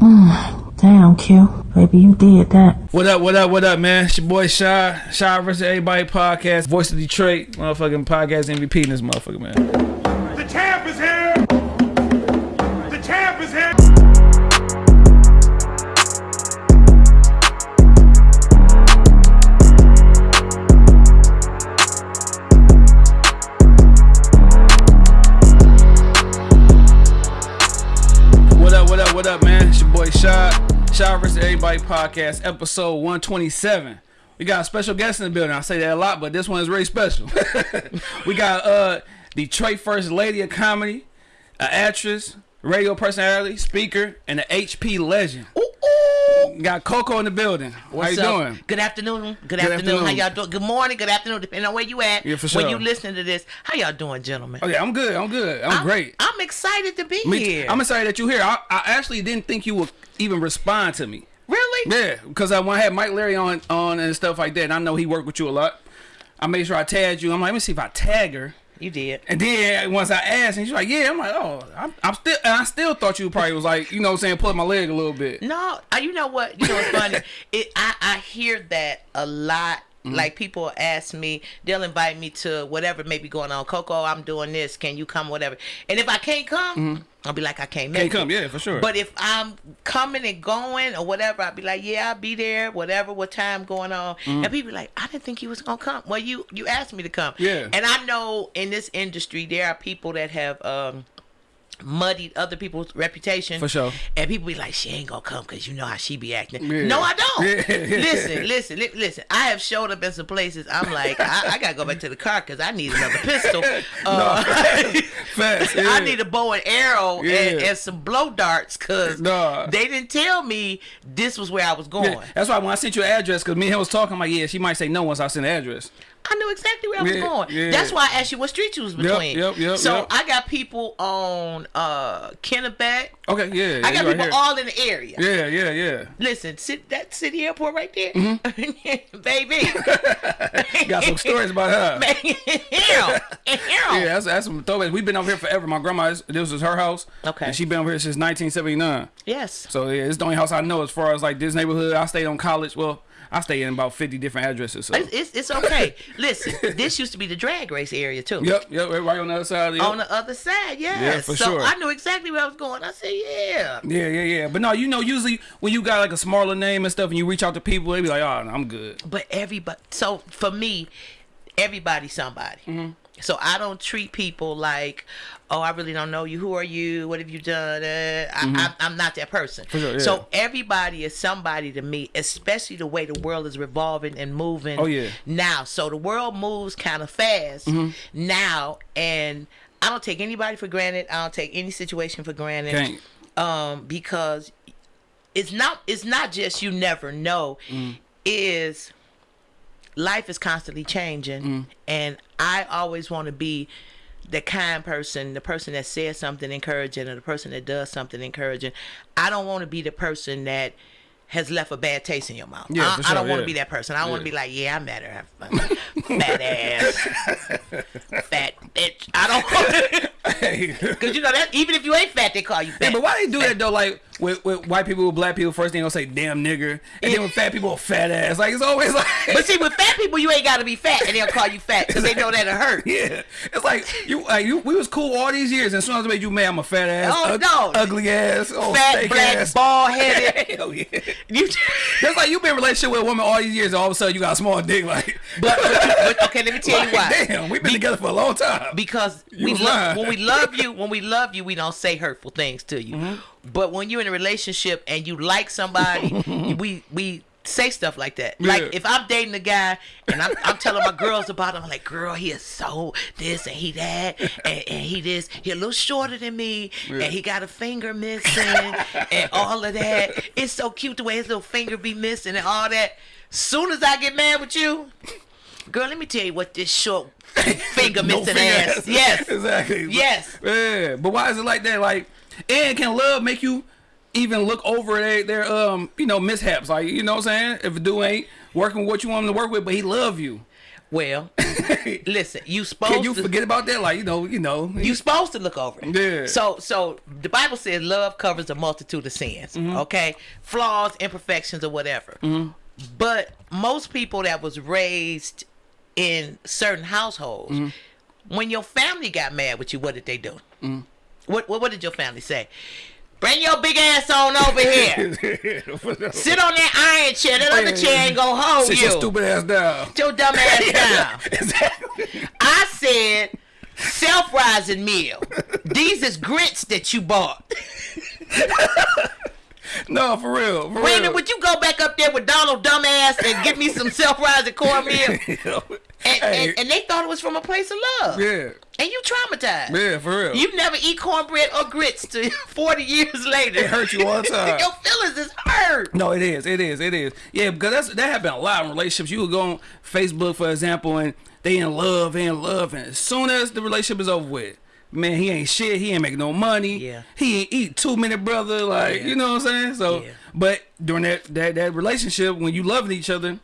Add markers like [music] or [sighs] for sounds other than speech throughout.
[sighs] Damn, Q. Baby, you did that. What up, what up, what up, man? It's your boy Shy. Shy versus Everybody podcast. Voice of Detroit. Motherfucking podcast MVP in this motherfucker, man. Podcast, episode 127. We got a special guest in the building. I say that a lot, but this one is really special. [laughs] we got uh Detroit First Lady of Comedy, an actress, radio personality, speaker, and an HP legend. Got Coco in the building. What's How you up? doing? Good afternoon. Good, Good afternoon. How y'all doing? Good morning. Good afternoon. Depending on where you at. Yeah, for When you listening to this, how y'all doing, gentlemen? Oh yeah, I'm good. I'm good. I'm, great. I'm excited to be Me- here. I'm excited that you're here. I, I actually didn't think you would even respond to me. Really? Yeah, because I when I had Mike Larry on on and stuff like that. And I know he worked with you a lot. I made sure I tagged you. I'm like, let me see if I tag her. You did. And then once I asked, and she's like, yeah. I'm like, oh, I'm, I'm still, and I still thought you probably was like, you know, what I'm saying, pulling my leg a little bit. No, you know what? You know what's funny? [laughs] it I I hear that a lot. Mm-hmm. Like people ask me, they'll invite me to whatever may be going on. Coco, I'm doing this. Can you come? Whatever. And if I can't come, I'll be like, I can't make Mm-hmm. Can't it. come, yeah, for sure. But if I'm coming and going or whatever, I'll be like, yeah, I'll be there. Whatever, what time going on? And people be like, I didn't think you was gonna come. Well, you you asked me to come. Yeah. And I know in this industry there are people that have um muddied other people's reputation. For sure. And people be like, she ain't gonna come because you know how she be acting. Yeah. No, I don't. Yeah. [laughs] Listen, listen, li- listen. I have showed up in some places. I'm like, I, I gotta go back to the car because I need another pistol. [laughs] Uh, [laughs] Fast, I need a bow and arrow and, Yeah. and some blow darts because Nah. they didn't tell me this was where I was going. Yeah, That's why when I sent you an address, because me and him was talking, I'm like, yeah, she might say no once I send the address. I knew exactly where I was Yeah, going. yeah. That's why I asked you what street you was between. yep, yep, so yep. I got people on uh Kennebec. Okay, yeah. I got you right people all in the area. Yeah, yeah, yeah. Listen, sit that city airport right there, Mm-hmm. [laughs] baby. [laughs] Got some stories about her. Man, hell, hell. Yeah, that's, that's some throwbacks. We've been over here forever. My grandma, this was her house. Okay. And she been over here since 1979. Yes. So yeah, it's the only house I know as far as like this neighborhood. I stayed on college. Well, I stay in about 50 different addresses. So. It's, it's, it's okay. Listen, this used to be the drag race area too. Yep, yep, right on the other side. Yep. On the other side, yes. Yeah, for so sure. I knew exactly where I was going. I said, yeah. yeah, yeah, yeah. But no, you know, usually when you got like a smaller name and stuff, and you reach out to people, they be like, "Oh, no, I'm good." But everybody, so for me, everybody's somebody. Mm-hmm. So I don't treat people like, oh, I really don't know you. Who are you? What have you done? Uh, I, I, I'm not that person. Mm-hmm. sure, yeah. So everybody is somebody to me, especially the way the world is revolving and moving. Oh, yeah. Now, so the world moves kind of fast Mm-hmm. now, and I don't take anybody for granted. I don't take any situation for granted. Can't. Um, because it's not it's not just you never know Mm. is life is constantly changing Mm. and i always want to be the kind person the person that says something encouraging or the person that does something encouraging i don't want to be the person that has left a bad taste in your mouth. Yeah, I, for I don't sure, want to be that person. I don't want to be like, yeah, I met her, fat ass, fat bitch. I don't [laughs] because [laughs] [laughs] you know that even if you ain't fat, they call you fat. Yeah, but why they do that though? Like with, with white people, with black people, first thing they'll say "damn nigger," and then with fat people, "fat ass." Like it's always like. [laughs] But see, with fat people, you ain't got to be fat, and they'll call you fat because they know that'll hurt. [laughs] Yeah, it's like you, like you. We was cool all these years, and as soon as I made you mad, I'm a fat ass, Oh, ug- no. ugly ass, oh, Fat, black, ass. bald headed. [laughs] Hell yeah. You, That's like you've been in a relationship with a woman all these years, and all of a sudden you got a small dick. Like, but, but, but okay, let me tell you why. damn, we've been together for a long time. Because You we was lo- lying. when we love you, when we love you, we don't say hurtful things to you. Mm-hmm. But when you're in a relationship and you like somebody, [laughs] we we say stuff like that. Like if I'm dating a guy and I'm, I'm telling my girls about him, I'm like, girl, he is so this and he that and, and he this. He a little shorter than me and he got a finger missing and all of that. It's so cute the way his little finger be missing and all that. Soon as I get mad with you, girl, let me tell you what this short [laughs] finger No missing finger ass. Yes. [laughs] exactly. Yes. Yeah, but why is it like that? Like, and can love make you even look over their, their um, you know, mishaps? Like, you know what I'm saying? If a dude ain't working with what you want him to work with, but he love you. Well, [laughs] listen, you supposed Can you to forget about that? Like you know, you know. you supposed to look over it. Yeah. So so the Bible says love covers a multitude of sins. Mm-hmm. Okay, flaws, imperfections, or whatever. But most people that was raised in certain households, Mm-hmm. when your family got mad with you, what did they do? What, what what did your family say? Bring your big ass on over here. [laughs] Sit on that iron chair. That other chair ain't gonna hold Sit you. your stupid ass down. Sit your dumb ass [laughs] down. exactly. I said self-rising meal. These is grits that you bought. [laughs] No, for real. For Brandon, real. would you go back up there with Donald dumbass and get me some self-rising cornmeal? And, Hey. and, and they thought it was from a place of love. yeah, And you traumatized. yeah, for real. You never eat cornbread or grits to [laughs] 40 years later. it hurt you all [laughs] the time. Your feelings is hurt. No, it is. It is. It is. Yeah, because that's that happened a lot in relationships. You would go on Facebook, for example, and they in love, they in love, and as soon as the relationship is over with, man, he ain't shit. He ain't make no money. Yeah. He ain't eat two minute brother. Like Yeah. you know what I'm saying. So, Yeah. but during that that that relationship, when you loving each other,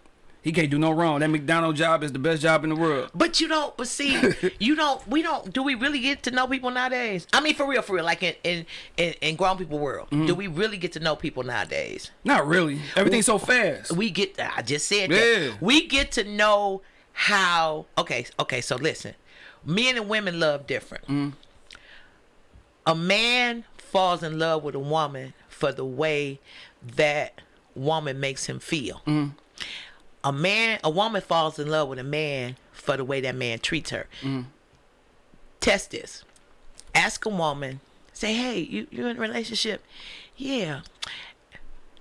he can't do no wrong. That McDonald's job is the best job in the world. But you don't. But see, [laughs] you don't. We don't. Do we really get to know people nowadays? I mean, for real, for real. Like in in in, in grown people world, Mm-hmm. do we really get to know people nowadays? Not really. Everything's so fast. We get. I just said Yeah. that. We get to know how. Okay. Okay. So listen, men and women love different. Mm-hmm. A man falls in love with a woman for the way that woman makes him feel. Mm-hmm. A man, a woman falls in love with a man for the way that man treats her. Mm-hmm. Test this. Ask a woman. Say, hey, you you in a relationship? Yeah.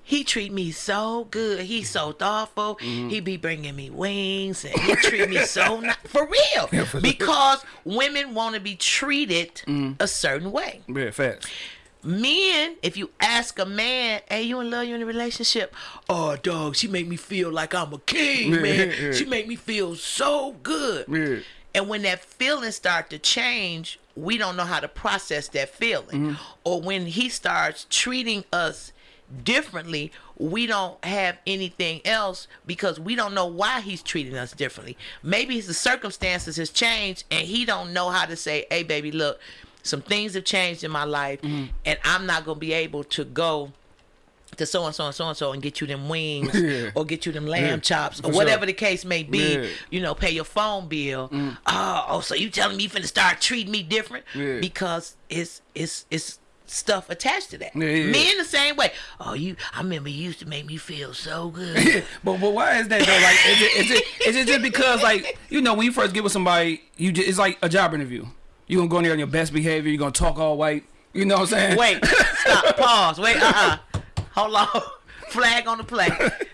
He treat me so good. He's so thoughtful. Mm-hmm. He be bringing me wings, and he treat me so [laughs] nice. For real, for sure. because women want to be treated Mm-hmm. a certain way. Yeah, fast. Men, if you ask a man, "Hey, you in love? You in a relationship?" Oh, dog, she make me feel like I'm a king, Yeah, man. yeah. She make me feel so good. Yeah. And when that feeling start to change, we don't know how to process that feeling. Mm-hmm. Or when he starts treating us differently, we don't have anything else because we don't know why he's treating us differently. Maybe the circumstances has changed and he don't know how to say, "Hey baby, look, some things have changed in my life Mm-hmm. and I'm not going to be able to go to so and so and so and so and get you them wings [laughs] Yeah. or get you them lamb Yeah, chops for or sure. whatever the case may be Yeah. Mm. you know, pay your phone bill. Oh, oh, so you telling me you finna start treating me different? Because it's it's it's stuff attached to that. Yeah. Men the same way. Oh, you I remember you used to make me feel so good. [laughs] But but why is that though? Like, is it is it is it just because like you know when you first get with somebody, you just, it's like a job interview. You gonna go in there on your best behavior. You gonna talk all white. You know what I'm saying? Wait, stop, [laughs] pause. Wait, uh uh Hold on. [laughs] Flag on the play.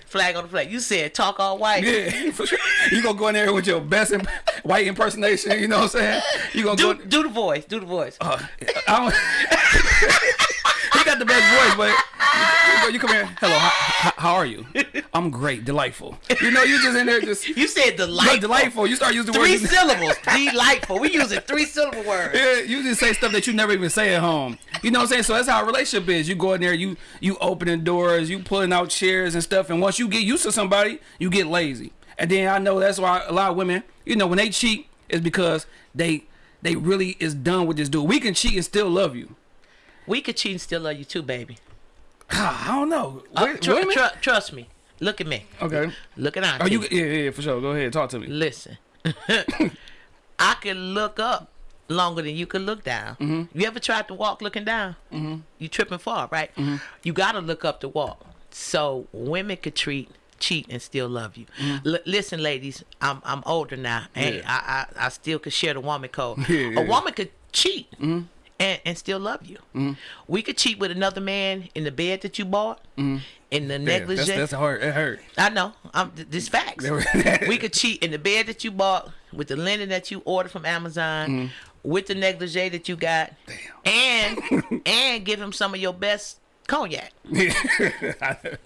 Flag on the play. You said talk all white. Yeah, for sure. You gonna go in there with your best imp- white impersonation. You know what I'm saying? You gonna Do go. do the voice. Do the voice. Uh, I don't, [laughs] the best voice, but you, you, you come here. Hello, how, how, are you? I'm great, delightful. You know, you just in there just you said delightful. delightful. You start using Three words. syllables. delightful. We using three syllable words. Yeah, you just say stuff that you never even say at home. You know what I'm saying? So that's how a relationship is. You go in there, you you opening doors, you pulling out chairs and stuff. And once you get used to somebody, you get lazy. And then I know that's why a lot of women, you know, when they cheat, is because they they really is done with this dude. We can cheat and still love you. We could cheat and still love you too, baby. [sighs] I don't know. Uh, Wait, tr- women? tr- trust me. Look at me. okay. Look at Are Auntie. you? Yeah, yeah, for sure. Go ahead, talk to me. Listen. [laughs] I can look up longer than you can look down. Mm-hmm. You ever tried to walk looking down? Mm-hmm. You tripping far, right? Mm-hmm. You got to look up to walk. So women could treat, cheat, and still love you. Mm-hmm. L- listen, ladies, I'm I'm older now, Hey, Yeah. I, I I still could share the woman code. [laughs] Yeah, yeah, A woman could cheat. And, and still love you. Mm-hmm. We could cheat with another man in the bed that you bought, mm-hmm. in the Damn, negligee. that's, that's hard. It hurt. I know. I'm th- this facts. we could cheat in the bed that you bought, with the linen that you ordered from Amazon, mm-hmm. with the negligee that you got, and [laughs] and give him some of your best cognac. [laughs]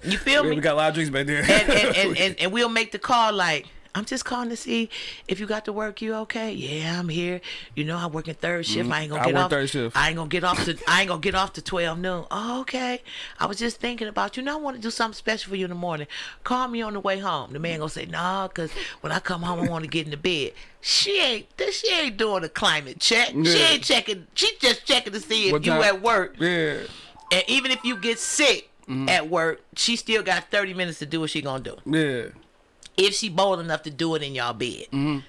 You feel me? we got a lot of drinks back there. and, and, and, [laughs] and, and we'll make the call like, I'm just calling to see if you got to work. You okay? Yeah, I'm here. You know, I'm working third shift. I ain't gonna Mm-hmm. I get work off. third shift. I ain't gonna get off to. I ain't gonna get off to twelve noon. Oh, okay. I was just thinking about you. Now I want to do something special for you in the morning. Call me on the way home. The man gonna say, Nah, cause when I come home, I want to get in the bed. She ain't. This she ain't doing a climate check. She ain't checking. She just checking to see if What you time- at work. Yeah. And even if you get sick Mm-hmm. at work, she still got 30 minutes to do what she gonna do. Yeah. If she bold enough to do it in y'all bed. Mm-hmm.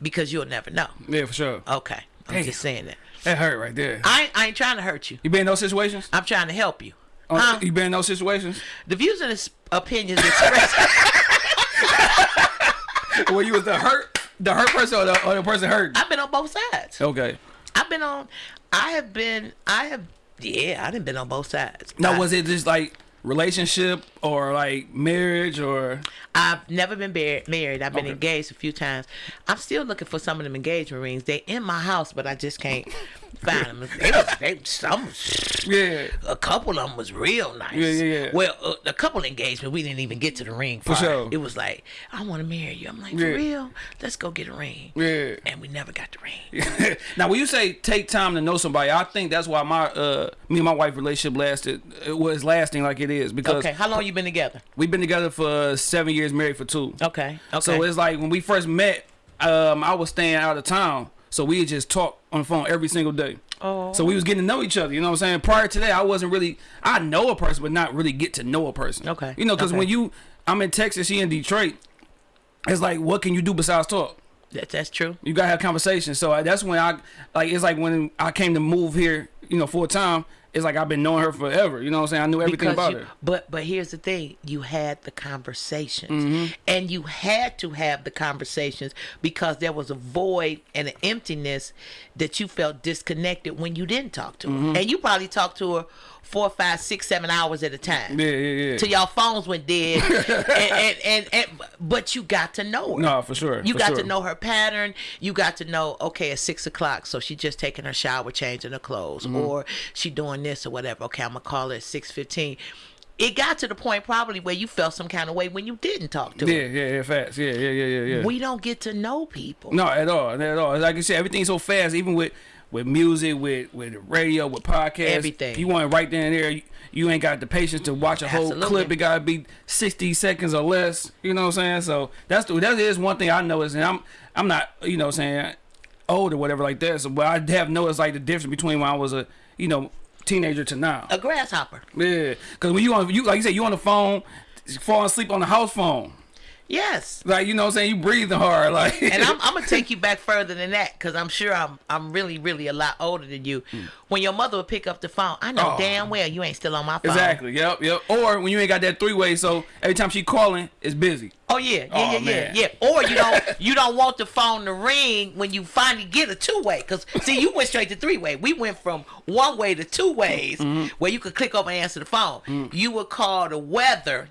Because you'll never know. Yeah, for sure. Okay. I'm Damn. just saying that. That hurt right there. I, ain't- I ain't trying to hurt you. You been in those situations? I'm trying to help you. Oh, Huh? You been in those situations? The views and opinions expressed. [laughs] Where you was the hurt, the hurt person or the, or the person hurt? I've been on both sides. Okay. I've been on. I have been. I have. Yeah, I done been on both sides. Now, I, was it just like relationship or like marriage or? I've never been mar- married. I've been Okay. engaged a few times. I'm still looking for some of them engagement rings. They in my house, but I just can't find them. They was, they, some, Yeah. a couple of them was real nice. Yeah, yeah, yeah. Well, uh, a couple engagement, we didn't even get to the ring For part. sure. It was like, I want to marry you. I'm like, for Yeah. real? Let's go get a ring. Yeah. And we never got the ring. [laughs] now, when you say take time to know somebody, I think that's why my uh me and my wife relationship lasted. It was lasting like it is because Okay, how long you been together? we've been together for seven years, married for two. Okay, okay. So it's like when we first met, um, I was staying out of town, so we just talk on the phone every single day. Oh. So we was getting to know each other. You know what I'm saying? Prior to that, I wasn't really. I know a person, but not really get to know a person. Okay, You know, because okay. when you, I'm in Texas, she in Detroit. It's like, what can you do besides talk? that, that's true. You gotta have conversations. So I, that's when I like. It's like when I came to move here. You know, full time. It's like I've been knowing her forever. You know what I'm saying? I knew everything Because about you, her. But but here's the thing: you had the conversations, Mm-hmm. and you had to have the conversations because there was a void and an emptiness that you felt disconnected when you didn't talk to her, Mm-hmm. and you probably talked to her four, five, six, seven hours at a time. Yeah, yeah, yeah. Till y'all phones went dead, [laughs] and, and, and, and but you got to know her. No, for sure. You for got sure. to know her pattern. You got to know, okay, at six o'clock, so she just taking her shower, changing her clothes, Mm-hmm. or she doing this or whatever. Okay, I'm gonna call her at six fifteen. It got to the point probably where you felt some kind of way when you didn't talk to him. Yeah, yeah, yeah, fast. Yeah, yeah, yeah, yeah, yeah. We don't get to know people. No, at all, at all. Like you said, everything's so fast. Even with with music, with with radio, with podcasts, Everything. If you want it right then and there, you, you ain't got the patience to watch a whole Absolutely. clip. It gotta be sixty seconds or less. You know what I'm saying? So that's the, that is one thing I noticed, and I'm I'm not you know what I'm saying old or whatever like that. So but I have noticed like the difference between when I was a you know teenager to now. A grasshopper. Yeah, because when you on you like you said you on the phone, fall asleep on the house phone. Yes. Like you know what I'm saying, you breathing hard. Like And I'm, [laughs] I'm gonna take you back further than that because I'm sure I'm I'm really really a lot older than you. When your mother would pick up the phone, I know Hmm. Oh. damn well you ain't still on my phone. Exactly. Yep. Yep. Or when you ain't got that three way, so every time she calling, it's busy. Oh yeah, yeah, Oh, yeah, man. yeah, yeah. Or you don't [laughs] you don't want the phone to ring when you finally get a two way. Cause see, you went straight to three way. We went from one way to two ways, Mm-hmm. where you could click over and answer the phone. You would call the weather.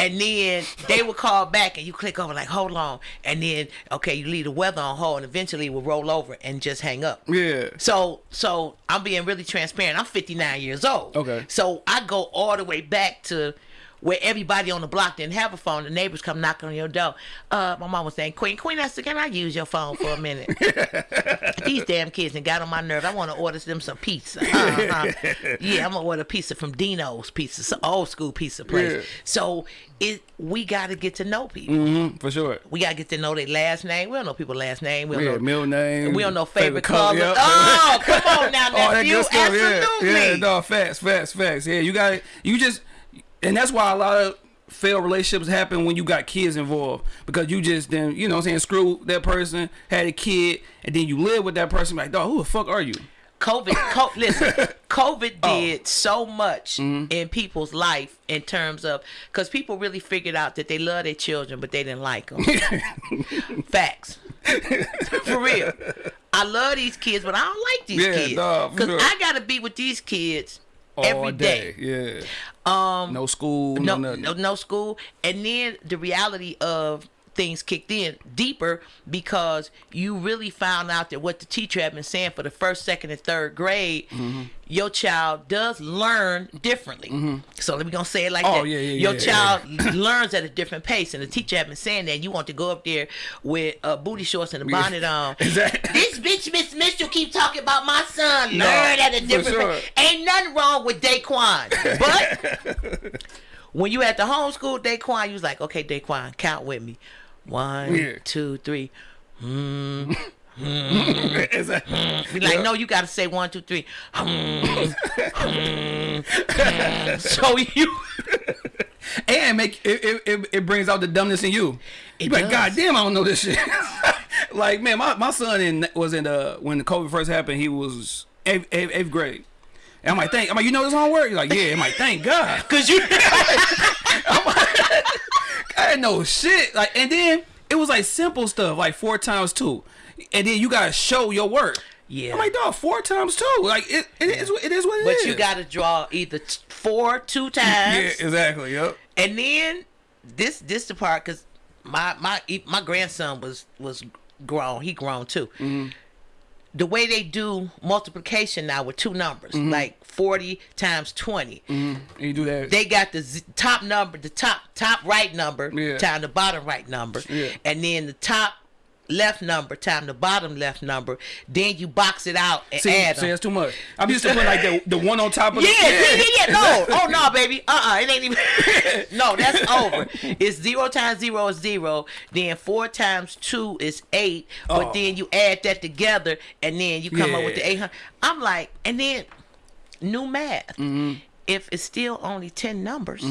And then they would call back, and you click over like, hold on, and then okay, you leave the weather on hold, and eventually it will roll over and just hang up. Yeah. So so I'm being really transparent. I'm 59 years old. Okay. So I go all the way back to where everybody on the block didn't have a phone. The neighbors come knocking on your door. Uh, my mom was saying, Queen, Queen, I said, can I use your phone for a minute? [laughs] These damn kids and got on my nerve. I want to order them some pizza. Uh-huh. yeah, I'm gonna order pizza from Dino's Pizza, some old school pizza place. Yeah. So it we got to get to know people. Mm-hmm, for sure. We gotta get to know their last name. We don't know people's last name. We don't Yeah, know middle name. we don't know favorite, color. yep. Oh, come on [laughs] now, nephew. stuff. Yeah. Absolutely. Yeah. No, facts, facts, facts. Yeah, you got it. You just, and that's why a lot of failed relationships happen when you got kids involved because you just then you know what I'm saying screw that person had a kid and then you live with that person like dog who the fuck are you COVID, co- [laughs] listen, COVID Oh. did so much Mm-hmm. in people's life in terms of because people really figured out that they love their children, but they didn't like them. [laughs] Facts, for real. I love these kids, but I don't like these Yeah, kids because sure. I gotta be with these kids every day. day. yeah um no school no, no, no, no school. And then the reality of things kicked in deeper because you really found out that what the teacher had been saying for the first, second, and third grade, Mm-hmm. your child does learn differently. So let me gonna say it like Oh, that. yeah, yeah, your yeah, child [clears throat] learns at a different pace, and the teacher had been saying that you want to go up there with uh, booty shorts and a [laughs] bonnet on. Exactly. [laughs] This bitch, Miss Mitchell, keep talking about my son. No, Learn at a different sure. pace. Ain't nothing wrong with Daquan, but [laughs] when you at the homeschool Daquan, you was like, okay, Daquan, count with me. One, Yeah. two, three. [laughs] Exactly. Be like, no, you got to say one, two, three. Hmm, hmm, hmm. [laughs] so you, [laughs] and make it, it, it, brings out the dumbness in you. It you like. God damn, I don't know this shit. like, man, my, my son in was in the when the COVID first happened, he was eighth, eighth, eighth grade. And I'm like, thank I'm like, you know this homework? He's like, yeah. I'm like, thank God. [laughs] cause you, [laughs] I didn't know shit. Like, and then it was like simple stuff, like four times two. And then you gotta show your work. Yeah. I'm like, dog, four times two. Like it, it is it is what it but is. you got to draw either four two times. Yeah, exactly. Yep. And then this this the part because my my my grandson was was grown. He grown too. Mm-hmm. The way they do multiplication now with two numbers, Mm-hmm. like forty times twenty, And you do that. they got the z- top number, the top top right number Yeah. time the bottom right number, Yeah. and then the top left number time the bottom left number. Then you box it out and See, add see, them. that's too much. I'm used to put like the, the one on top of Yeah, the yeah, yeah, yeah. No, [laughs] oh no, baby. Uh, uh it ain't even. [laughs] no, that's over. It's zero times zero is zero. Then four times two is eight. But Oh. then you add that together, and then you come up with the eight hundred. I'm like, and then new math. Mm-hmm. If it's still only ten numbers,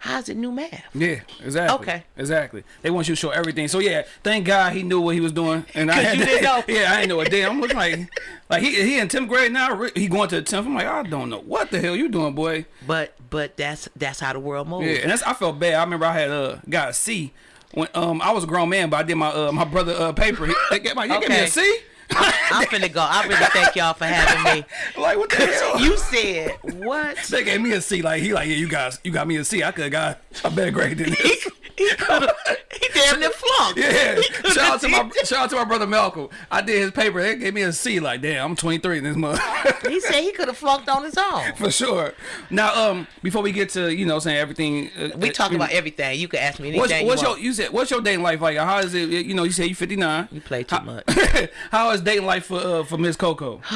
how's it new math? Yeah, exactly. Okay. exactly. They want you to show everything. So yeah, thank God he knew what he was doing, and I [laughs] had you didn't know. [laughs] Yeah, I didn't know a damn. I'm looking like, like he he in tenth grade now. He going to the tenth. I'm like, I don't know what the hell you doing, boy. But but that's that's how the world moves. Yeah, and that's I felt bad. I remember I had uh got a C when um I was a grown man, but I did my uh my brother uh paper. He, they gave, my, he gave me Okay. a C. [laughs] I'm finna go. I really thank y'all for having me. [laughs] Like what the hell? You said [laughs] what? they gave me a C. Like he like yeah, you guys you got me a C. I could have got a better grade than this. He he damn near flunked. Yeah, shout out to my shout out to my brother Malcolm. I did his paper. They gave me a C. Like damn, I'm 23 in this month [laughs] He said he could have flunked on his own. for sure. Now, um, before we get to you know saying everything, uh, We uh, talk you about everything. You can ask me anything What's, you what's your you said what's your dating life like? How is it? You know, you say you 59. You play too How- much. [laughs] How is dating life for uh, for Miss Coco? [sighs]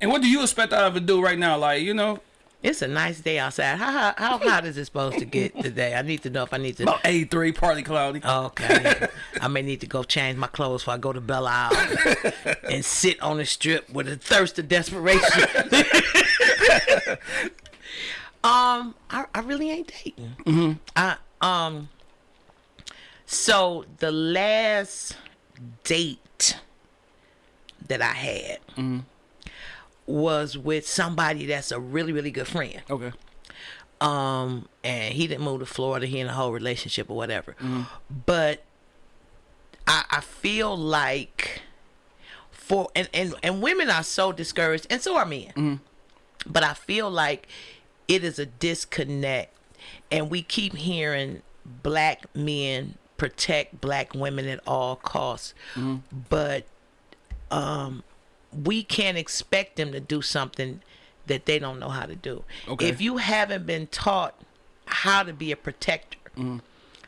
and what do you expect out of it do right now? Like you know, It's a nice day outside. How, how, how [laughs] hot is it supposed to get today? I need to know if I need to. about 83, partly cloudy. Okay. I may need to go change my clothes before I go to Belle Isle [laughs] and sit on the strip with a thirst of desperation. [laughs] um, I, I really ain't dating. I um. So the last date that I had was with somebody that's a really really good friend Okay. um and he didn't move to florida he in a whole relationship or whatever Hmm. but i i feel like for and, and and women are so discouraged and so are men Hmm. but i feel like it is a disconnect and we keep hearing black men protect black women at all costs Hmm. but um we can't expect them to do something that they don't know how to do. Okay. If you haven't been taught how to be a protector, mm.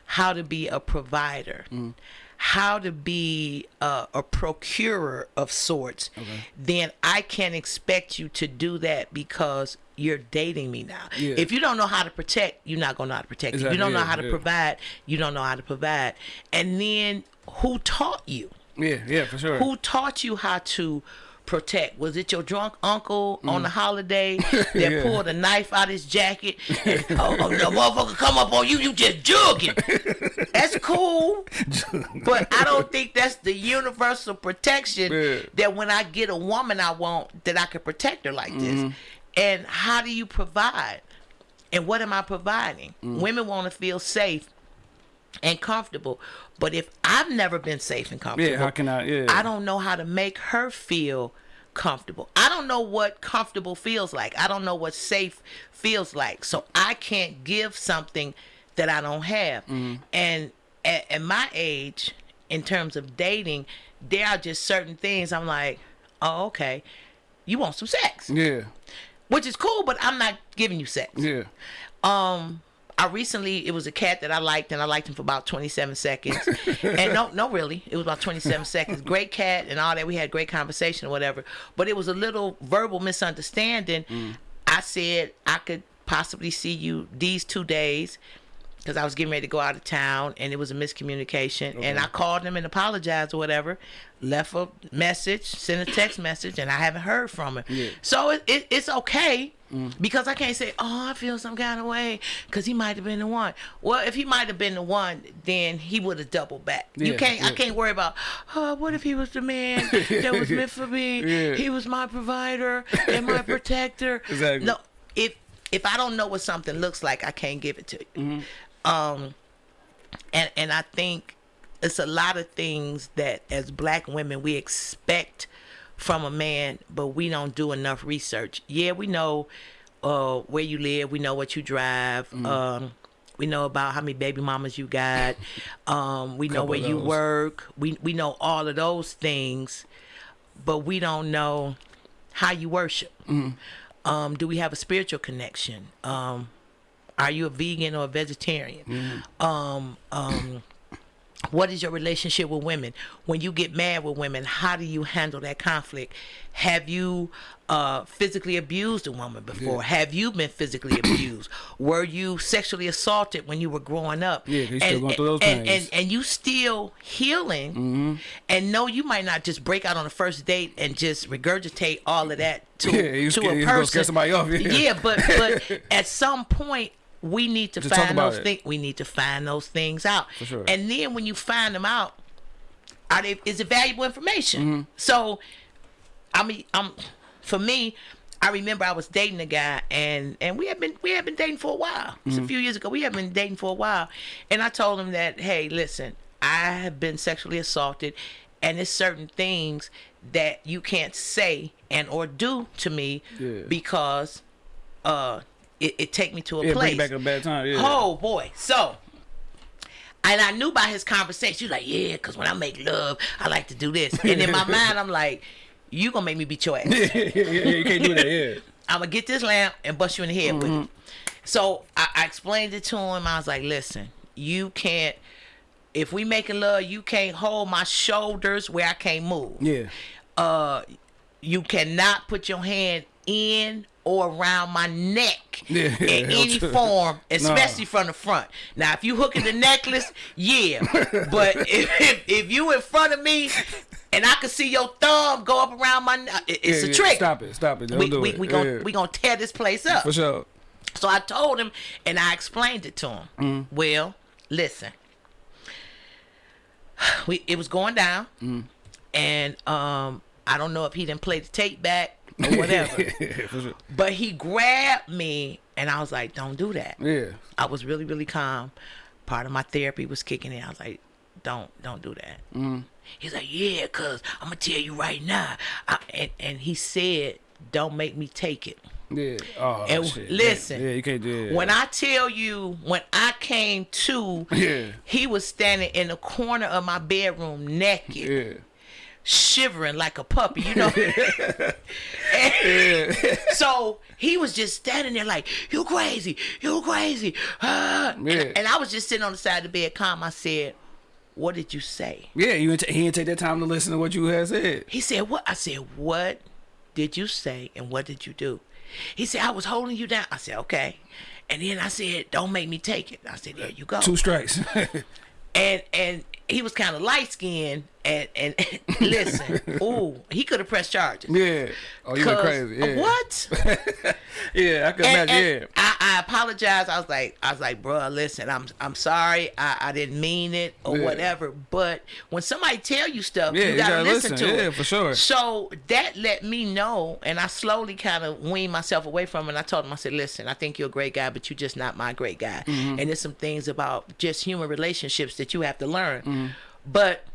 how to be a provider, mm. how to be a, a procurer of sorts, then I can't expect you to do that because you're dating me now. Yeah. If you don't know how to protect, you're not gonna know how to protect. If Exactly, you don't know how to yeah. provide, you don't know how to provide. And then who taught you? Yeah, yeah, for sure. Who taught you how to protect? Was it your drunk uncle on the holiday [laughs] that Mm. Yeah. pulled a knife out his jacket? And, [laughs] oh, oh, the motherfucker come up on you, you just jugging. [laughs] That's cool, but I don't think that's the universal protection Yeah. that when I get a woman I want, that I can protect her like Mm-hmm. this. And how do you provide? And what am I providing? Mm. Women want to feel safe and comfortable. But if I've never been safe and comfortable, Yeah, how can I- yeah. I don't know how to make her feel comfortable. I don't know what comfortable feels like. I don't know what safe feels like. So I can't give something that I don't have. Mm-hmm. And at, at my age, in terms of dating, there are just certain things I'm like, oh, okay, you want some sex, Yeah. which is cool, but I'm not giving you sex. Yeah. Um, I recently it was a cat that I liked, and I liked him for about 27 seconds. [laughs] and no, no, really, it was about 27 seconds. Great cat and all that. We had great conversation or whatever. But it was a little verbal misunderstanding. Mm. I said I could possibly see you these two days because I was getting ready to go out of town and it was a miscommunication. And I called him and apologized or whatever, left a message, sent a text message, and I haven't heard from him. Yeah. So it, it, it's okay because I can't say, oh, I feel some kind of way because he might have been the one. Well, if he might have been the one, then he would have doubled back. Yeah, you can't. I can't worry about. Oh, what if he was the man that was meant for me? [laughs] Yeah. He was my provider and my [laughs] protector. Exactly. No, if if I don't know what something looks like, I can't give it to you. Mm-hmm. Um, and and I think it's a lot of things that as black women we expect from a man, but we don't do enough research. Yeah, we know uh, where you live, we know what you drive. Mm-hmm. Um, we know about how many baby mamas you got. [laughs] Um, we know where you work. We we know all of those things, but we don't know how you worship. Mm-hmm. Um, do we have a spiritual connection? Um, are you a vegan or a vegetarian? Mm-hmm. Um, um, what is your relationship with women? When you get mad with women, how do you handle that conflict? Have you uh, physically abused a woman before? Yeah. Have you been physically [coughs] abused? Were you sexually assaulted when you were growing up? Yeah, you still going through those and, things. and, and you still healing and no you might not just break out on the first date and just regurgitate all of that to, Yeah, to scared- a person off, yeah. but but [laughs] at some point we need to To find those things we need to find those things out For sure. and then when you find them out are they is it valuable information Mm-hmm. so i mean i'm for me I remember I was dating a guy and and we had been we had been dating for a while. It's Mm-hmm. a few years ago. We had been dating for a while. And I told him that, hey, listen, I have been sexually assaulted and there's certain things that you can't say and or do to me Yeah. because uh it, it take me to a Yeah, place. it back a bad time. Yeah. Oh boy. So and I knew by his conversation, was like, Yeah, because when I make love, I like to do this. And in my [laughs] mind, I'm like, You gonna make me beat your ass. [laughs] yeah, yeah, yeah, you can't do that. Yeah. [laughs] I'm gonna get this lamp and bust you in the head with it. So I, I explained it to him. I was like, listen, you can't. If we making love, you can't hold my shoulders where I can't move. Yeah. Uh, you cannot put your hand in or around my neck [laughs] Yeah, in any form, [laughs] especially from the front. Now, if you hooking the necklace, yeah. But [laughs] if, if if you in front of me and I can see your thumb go up around my, ne- it- it's yeah, a yeah. trick Stop it. Stop it. Don't we do we it. we gonna we gonna tear this place up. For sure. So I told him and I explained it to him. Mm. Well, listen. [sighs] We it was going down, Mm. and um I don't know if he didn't play the tape back or whatever, [laughs] yeah, sure. but he grabbed me and I was like, "Don't do that." Yeah. I was really really calm. Part of my therapy was kicking in. I was like, "Don't don't do that." Mm. He's like, "Yeah, cause I'm gonna tell you right now." I, and and he said, "Don't make me take it." Yeah. Oh, And shit. listen, Yeah, you can't do it. When I tell you, when I came to, Yeah. he was standing in the corner of my bedroom naked, Yeah. Shivering like a puppy, you know. [laughs] So he was just standing there like, "You crazy, you crazy," ah. and, and I was just sitting on the side of the bed, calm. I said, "What did you say?" Yeah, you he didn't take that time to listen to what you had said. He said, "What?" I said, "What did you say and what did you do?" He said, "I was holding you down." I said, "Okay." And then I said, "Don't make me take it." I said, "There you go." Two strikes. [laughs] And and he was kind of light skinned and and [laughs] listen, [laughs] ooh, he could have pressed charges. yeah. Oh, you went crazy. Yeah. What? [laughs] Yeah, I could and, imagine. and yeah. I, I apologize. I was like, I was like, bro, listen, I'm I'm sorry. I, I didn't mean it or Yeah. whatever. But when somebody tell you stuff, Yeah, you you gotta, gotta listen, listen. to it. Yeah, for sure. So that let me know, and I slowly kind of weaned myself away from it. And I told him, I said, listen, I think you're a great guy, but you're just not my great guy. Mm-hmm. And there's some things about just human relationships that you have to learn. Mm-hmm. But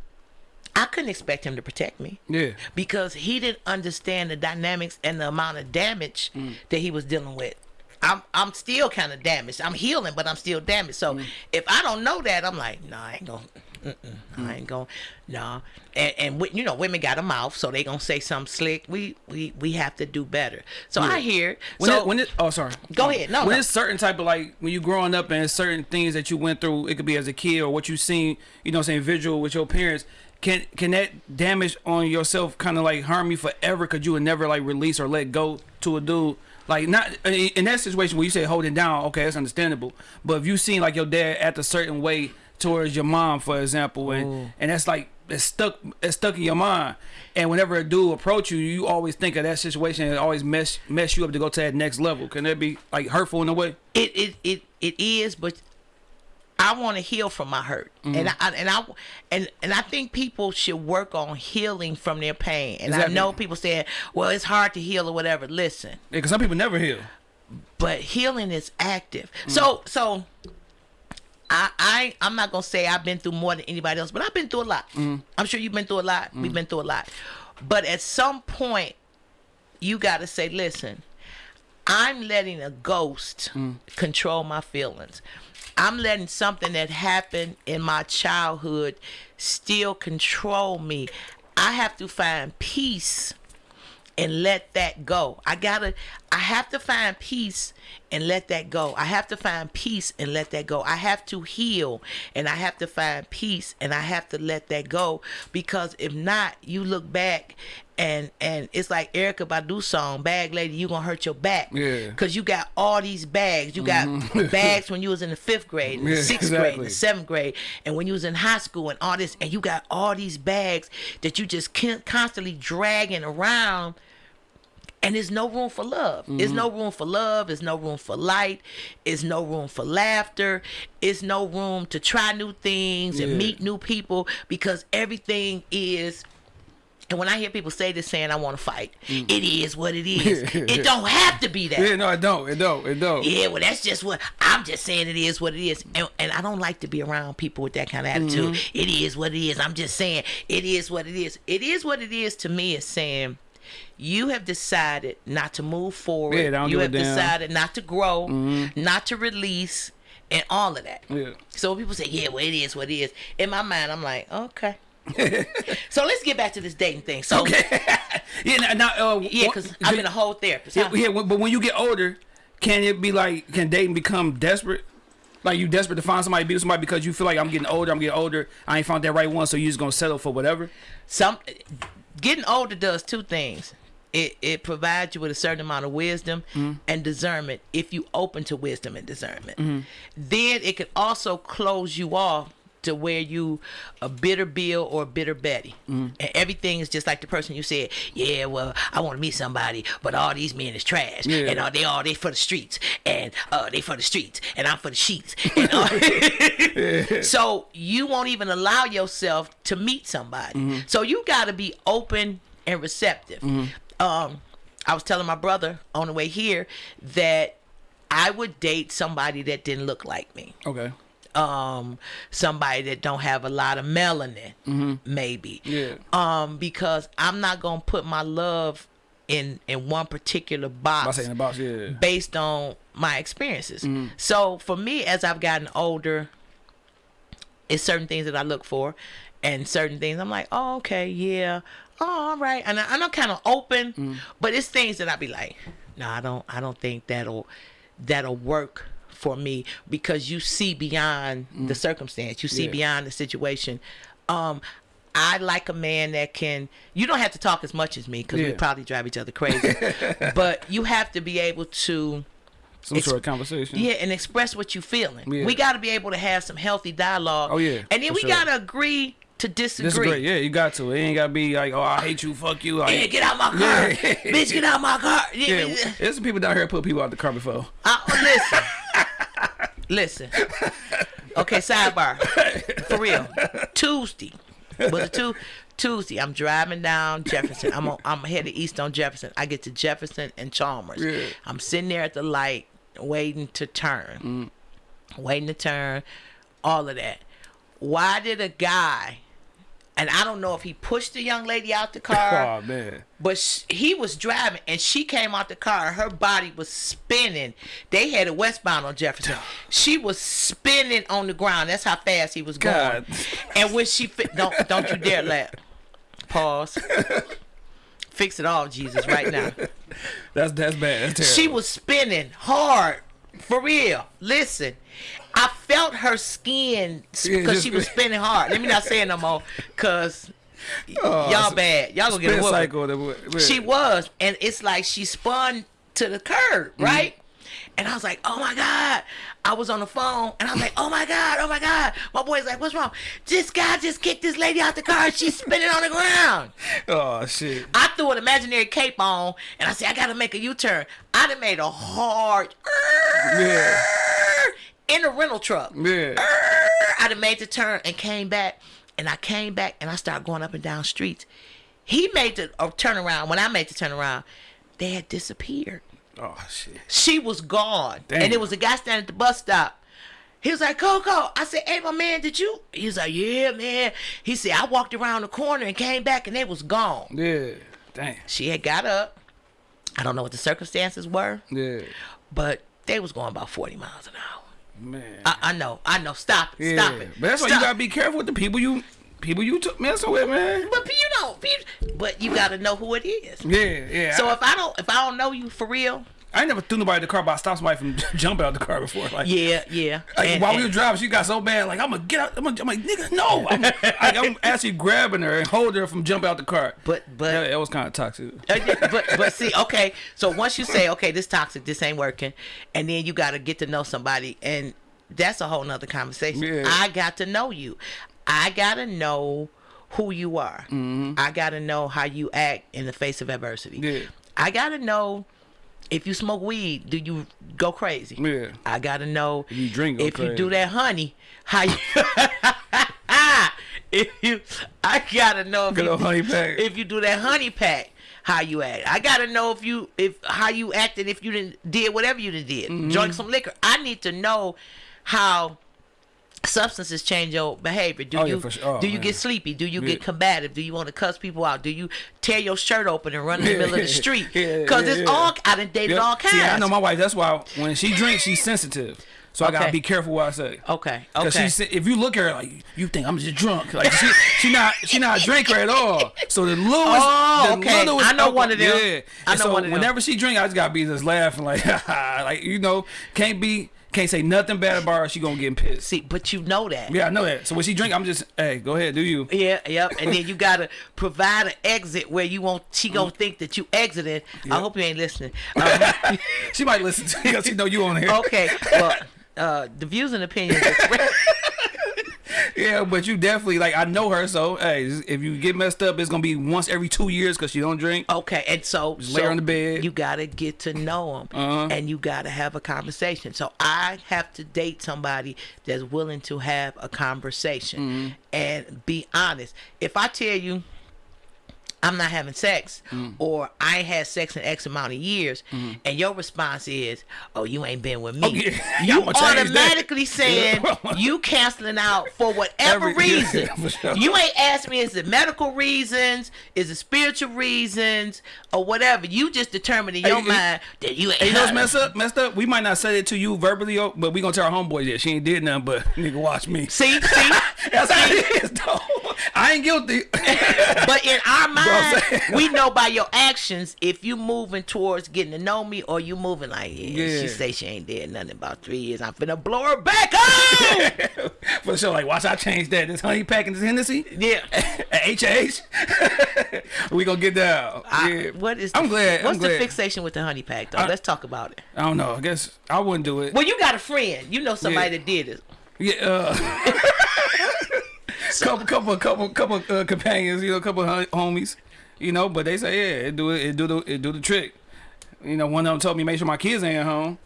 I couldn't expect him to protect me Yeah. because he didn't understand the dynamics and the amount of damage Mm. that he was dealing with. I'm I'm still kind of damaged. I'm healing, but I'm still damaged. So Mm. if I don't know that, I'm like, nah, I ain't gonna. Mm-mm, I ain't gonna, nah. And, and you know, women got a mouth, so they gonna say something slick. We we we have to do better. So I hear. When so it, when it, oh sorry. Go ahead. No, when no. it's certain type of like when you growing up and certain things that you went through, it could be as a kid or what you seen, you know, what I'm saying visual with your parents. Can can that damage on yourself kind of like harm you forever? Cause you would never like release or let go to a dude. Like not in in that situation where you say holding down, okay, that's understandable. But if you seen like your dad act a certain way towards your mom, for example, and and that's like it's stuck it's stuck in your mind. And whenever a dude approach you, you always think of that situation and it always mess mess you up to go to that next level. Can that be like hurtful in a way? it it it, it is but I want to heal from my hurt, Mm-hmm. and I and I and and I think people should work on healing from their pain. And Exactly. I know people saying, "Well, it's hard to heal or whatever." Listen, Yeah, cause some people never heal. but healing is active. Mm. So so I I I'm not gonna say I've been through more than anybody else, but I've been through a lot. Mm. I'm sure you've been through a lot. We've been through a lot. But at some point, you got to say, listen, I'm letting a ghost control my feelings. I'm letting something that happened in my childhood still control me. I have to find peace and let that go. I gotta, I have to find peace and let that go. I have to find peace and let that go. I have to heal and I have to find peace and I have to let that go because if not, you look back and and it's like Erykah Badu song, "Bag Lady, you gonna hurt your back." Yeah. Cause you got all these bags. You got mm-hmm. bags [laughs] when you was in the fifth grade, and the Yeah, sixth grade, and the seventh grade, and when you was in high school, and all this, and you got all these bags that you just can't constantly dragging around and there's no room for love. There's Mm-hmm. no room for love. There's no room for light. There's no room for laughter. It's no room to try new things and meet new people because everything is. And when I hear people say this, saying I want to fight, it is what it is. [laughs] it don't have to be that. Yeah, no, it don't. It don't. It don't. Yeah, well, that's just what I'm just saying. It is what it is, and, and I don't like to be around people with that kind of attitude. Mm-hmm. It is what it is. I'm just saying it is what it is. It is what it is to me. Is saying you have decided not to move forward. Yeah, you have. Mm-hmm. decided not to grow, not to release, and all of that. Yeah. So when people say, "Yeah, well, it is what it is," in my mind, I'm like, okay. [laughs] so let's get back to this dating thing. So [laughs] Yeah, now, now, uh, yeah, because I've been a whole therapist. Yeah, huh? yeah, but when you get older, can it be like can dating become desperate? Like you desperate to find somebody, be with somebody because you feel like I'm getting older, I'm getting older. I ain't found that right one, so you just gonna settle for whatever. some getting older does two things. It it provides you with a certain amount of wisdom mm-hmm. and discernment if you open to wisdom and discernment. Mm-hmm. Then it can also close you off to where you a bitter bill or a bitter betty and everything is just like the person you said yeah well i want to meet somebody but all these men is trash Yeah. and uh, they all they for the streets and uh they for the streets and i'm for the sheets [laughs] and uh, [laughs] so you won't even allow yourself to meet somebody. So you got to be open and receptive. Um, I was telling my brother on the way here that I would date somebody that didn't look like me. Okay. Um, somebody that don't have a lot of melanin, maybe. Yeah. Um, because I'm not gonna put my love in in one particular box box, yeah. based on my experiences. Mm-hmm. So for me, as I've gotten older, it's certain things that I look for, and certain things I'm like, oh, okay, yeah, oh, all right, and, I, I'm kind of open, Mm-hmm. but it's things that I be like, no, I don't, I don't think that'll that'll work for me because you see beyond the circumstance, you see Mm. Yeah. beyond the situation. Um, I like a man that can. You don't have to talk as much as me because we probably drive each other crazy, [laughs] but you have to be able to. Some It's- sort of conversation. Yeah, and express what you're feeling. Yeah. We got to be able to have some healthy dialogue. Oh, yeah, and then we sure. got to agree to disagree. Great. Yeah, you got to. It ain't gotta be like, oh, I hate you, fuck you. Like, Yeah, get out my [laughs] car, Yeah. bitch. Get out my car. Yeah, yeah, there's some people down here put people out the car before. Uh, listen, listen. Okay, sidebar. For real. Tuesday was it two? Tuesday. I'm driving down Jefferson. I'm on, I'm headed east on Jefferson. I get to Jefferson and Chalmers. Yeah. I'm sitting there at the light, waiting to turn, mm. waiting to turn, all of that. Why did a guy? And I don't know if he pushed the young lady out the [laughs] car, Oh man. but sh- he was driving, and she came out the car. Her body was spinning. They had a westbound on Jefferson. She was spinning on the ground. That's how fast he was going. God. And when she fit, don't don't you dare laugh. Pause. [laughs] Fix it all, Jesus, right now. That's that's bad. That's terrible. She was spinning hard, for real. Listen, I felt her skin because she was [laughs] spinning hard. Let me not say it no more, cause Oh, y'all bad. Y'all gonna get a cycle. She was, and it's like she spun to the curb, Mm-hmm. right? And I was like, oh my God. I was on the phone and I was like, oh my God, oh my God. My boy's like, what's wrong? This guy just kicked this lady out the car and she's spinning on the ground. [laughs] Oh shit. I threw an imaginary cape on and I said, I gotta make a U-turn. I done made a hard Yeah. [laughs] in a rental truck. Yeah. I done made the turn and came back. And I came back and I started going up and down streets. He made the uh, turnaround. When I made the turnaround, they had disappeared. Oh shit. She was gone. Damn. And there was a guy standing at the bus stop. He was like, Coco. I said, hey, my man, did you? He was like, yeah, man. He said, I walked around the corner and came back and they was gone. Yeah. Damn. She had got up. I don't know what the circumstances were, Yeah. but they was going about 40 miles an hour. Man. I, I know. I know. Stop it. yeah. Stop it. But that's why you gotta be careful with the people you people you t- messing with, man. But you don't. But you got to know who it is. Yeah. Yeah. So if I don't, if I don't know you for real, I never threw nobody in the car, but I stopped somebody from [laughs] jumping out the car before. Like, yeah, yeah. Like And- while we were driving, she got so bad. Like I'm gonna get out. I'm, gonna, I'm like, nigga, no. I'm, [laughs] like, I'm actually grabbing her and holding her from jumping out the car. But- but- that, that was kind of toxic. Uh, but but see, okay. So once you say, okay, this toxic, this ain't working, and then you got to get to know somebody, and that's a whole nother conversation. Yeah. I got to know you. I got to know who you are. Mm-hmm. I got to know how you act in the face of adversity. Yeah. I got to know if you smoke weed, do you go crazy? Yeah. I got to know If you drink, if you do that honey, how you. [laughs] if you, I gotta know if Good you, honey pack. if you do that honey pack, how you act. I gotta know if you if how you acted if you didn't did whatever you did. Mm-hmm. Drink some liquor. I need to know how substances change your behavior. Do Oh, you for sure. Oh, do you man. get sleepy? Do you Yeah. get combative? Do you want to cuss people out? Do you tear your shirt open and run in the middle of the [laughs] street? Because yeah, it's yeah. all I done dated all kinds. See, I know my wife. That's why when she drinks, she's sensitive. So I gotta be careful what I say. okay, okay. she's if you look at her like you think I'm just drunk, like she [laughs] she not she not a drinker at all. So the littlest, Oh, the okay. I know alcohol- one of them. Yeah, I know so one of them. whenever she drink, I just gotta be just laughing like [laughs] like you know can't be can't say nothing bad about her. She gonna get pissed. See, but you know that. Yeah, I know that. So when she drink, I'm just hey, go ahead, do you? Yeah, yep. And then you gotta provide an exit where you won't. She gonna think that you exited. I hope you ain't listening. [laughs] Um, She might listen to you because she know you on here. okay. Well, uh, the views and opinions. [laughs] Yeah, but you definitely like I know her, so hey, if you get messed up, it's gonna be once every two years because she don't drink. Okay, and so, lay so on the bed. you gotta get to know them, Uh-huh. and you gotta have a conversation. So I have to date somebody that's willing to have a conversation Mm-hmm. and be honest. If I tell you. I'm not having sex, Mm. or I had sex in X amount of years, and your response is, "Oh, you ain't been with me." Yeah. [laughs] [laughs] You I'ma change that. automatically saying [laughs] you canceling out for whatever Every- yeah, reason. for sure. You ain't asked me is it medical reasons, is it spiritual reasons, or whatever. You just determined in your Hey, mind that you ain't. Hey, you know messed up? Messed up. We might not say it to you verbally, oh, but we gonna tell our homeboys that she ain't did nothing. But nigga, watch me. See, see. That's how it is, though. I ain't guilty. [laughs] But in our [laughs] mind, we know by your actions if you moving towards getting to know me or you moving like, yeah, Yeah. she say she ain't did nothing about three years. I'm finna blow her back up. [laughs] For sure. Like, watch I change that. This honey pack and this Hennessy yeah. at H we gonna get down. I- yeah. what is? I'm the, glad. What's I'm the glad. fixation with the honey pack though? I- Let's talk about it. I don't know. I guess I wouldn't do it. Well, you got a friend. You know somebody Yeah. that did it. Yeah. Uh, couple, couple, couple, couple uh, companions. You know, couple hom- homies. You know, but they say yeah, it do it, it do the it do the trick. You know, one of them told me make sure my kids ain't home.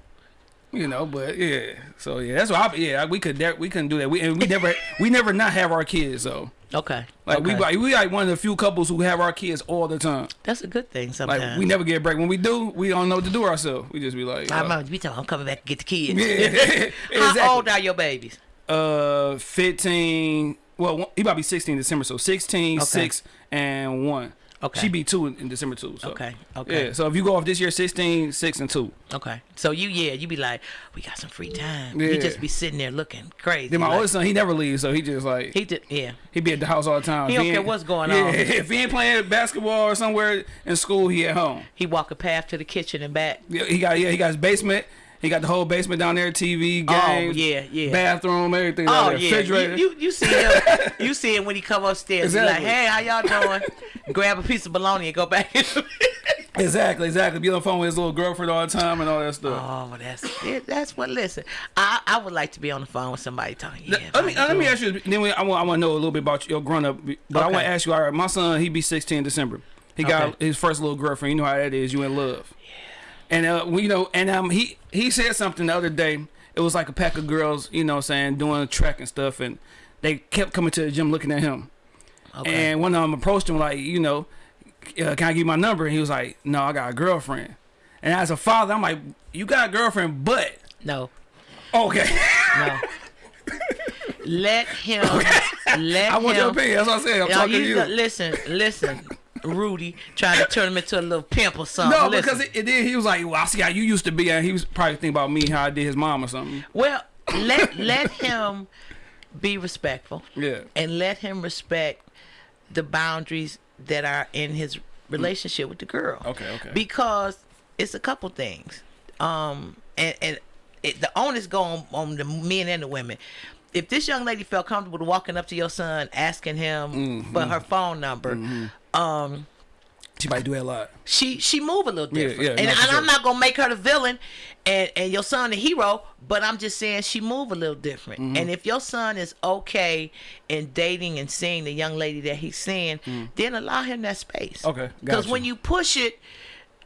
You know, but yeah, so yeah, that's why I, yeah we could we couldn't do that. We and we never we never not have our kids though. Okay. Like we okay. like we like one of the few couples who have our kids all the time. That's a good thing Like sometimes. we never get a break. When we do, we don't know what to do ourselves. We just be like, I uh, remember you talking. I'm coming back to get the kids. [laughs] yeah, [laughs] How old are your babies? Uh, 15, well, he about to be 16 in December, so 16, Okay. 6, and 1. Okay. She be 2 in, in December, too. So. Okay, okay. Yeah, so if you go off this year, 16, 6, and 2. Okay. So you yeah, you be like, we got some free time. Yeah. You just be sitting there looking crazy. Then my like- oldest son, he never leaves, so he just like, he, did yeah. He be at the house all the time. He If don't care what's going yeah, on. [laughs] if he ain't playing basketball or somewhere in school, he at home. He walk a path to the kitchen and back. Yeah, he got yeah, he got his basement. He got the whole basement down there, TV, Oh, games, yeah, yeah. bathroom, everything. Oh, down Oh there, yeah, refrigerator. you, you you see him, you see him when he come upstairs. Exactly. like, hey, how y'all doing? Grab a piece of bologna and go back. [laughs] exactly, exactly. Be on the phone with his little girlfriend all the time and all that stuff. Oh, well, that's it. That's what. Listen, I I would like to be on the phone with somebody talking. Yeah, let me let me ask you. Then we, I want I want to know a little bit about your grown up. But I want to ask you. All right, my son he be 16 December. He got Okay. his first little girlfriend. You know how that is. You in love. And uh, we, you know, and um, he he said something the other day. It was like a pack of girls, you know, saying doing track and stuff, and they kept coming to the gym looking at him. Okay. And one of them approached him like, you know, uh, can I give you my number? And he was like, no, I got a girlfriend. And as a father, I'm like, you got a girlfriend, but no, okay. no. [laughs] let him. Let I want him. your opinion. That's what I said. I'm talking you to you. listen, listen, Rudy, trying to turn him into a little pimp or something. No, Listen. because it, did. He was like, "Well, I see how you used to be," and he was probably thinking about me, how I did his mom or something. Well, let [laughs] let him be respectful. Yeah. And let him respect the boundaries that are in his relationship with the girl. Okay, okay. Because it's a couple things. Um and and it, the onus go on, on the men and the women. If this young lady felt comfortable walking up to your son asking him Mm-hmm. for her phone number, um She might do that a lot. she she move a little different. yeah, and no, for and I'm not gonna make her the villain and, and your son the hero, but I'm just saying she move a little different. Mm-hmm. And if your son is okay in dating and seeing the young lady that he's seeing, then allow him that space. Mm. Okay, Because gotcha. when you push it,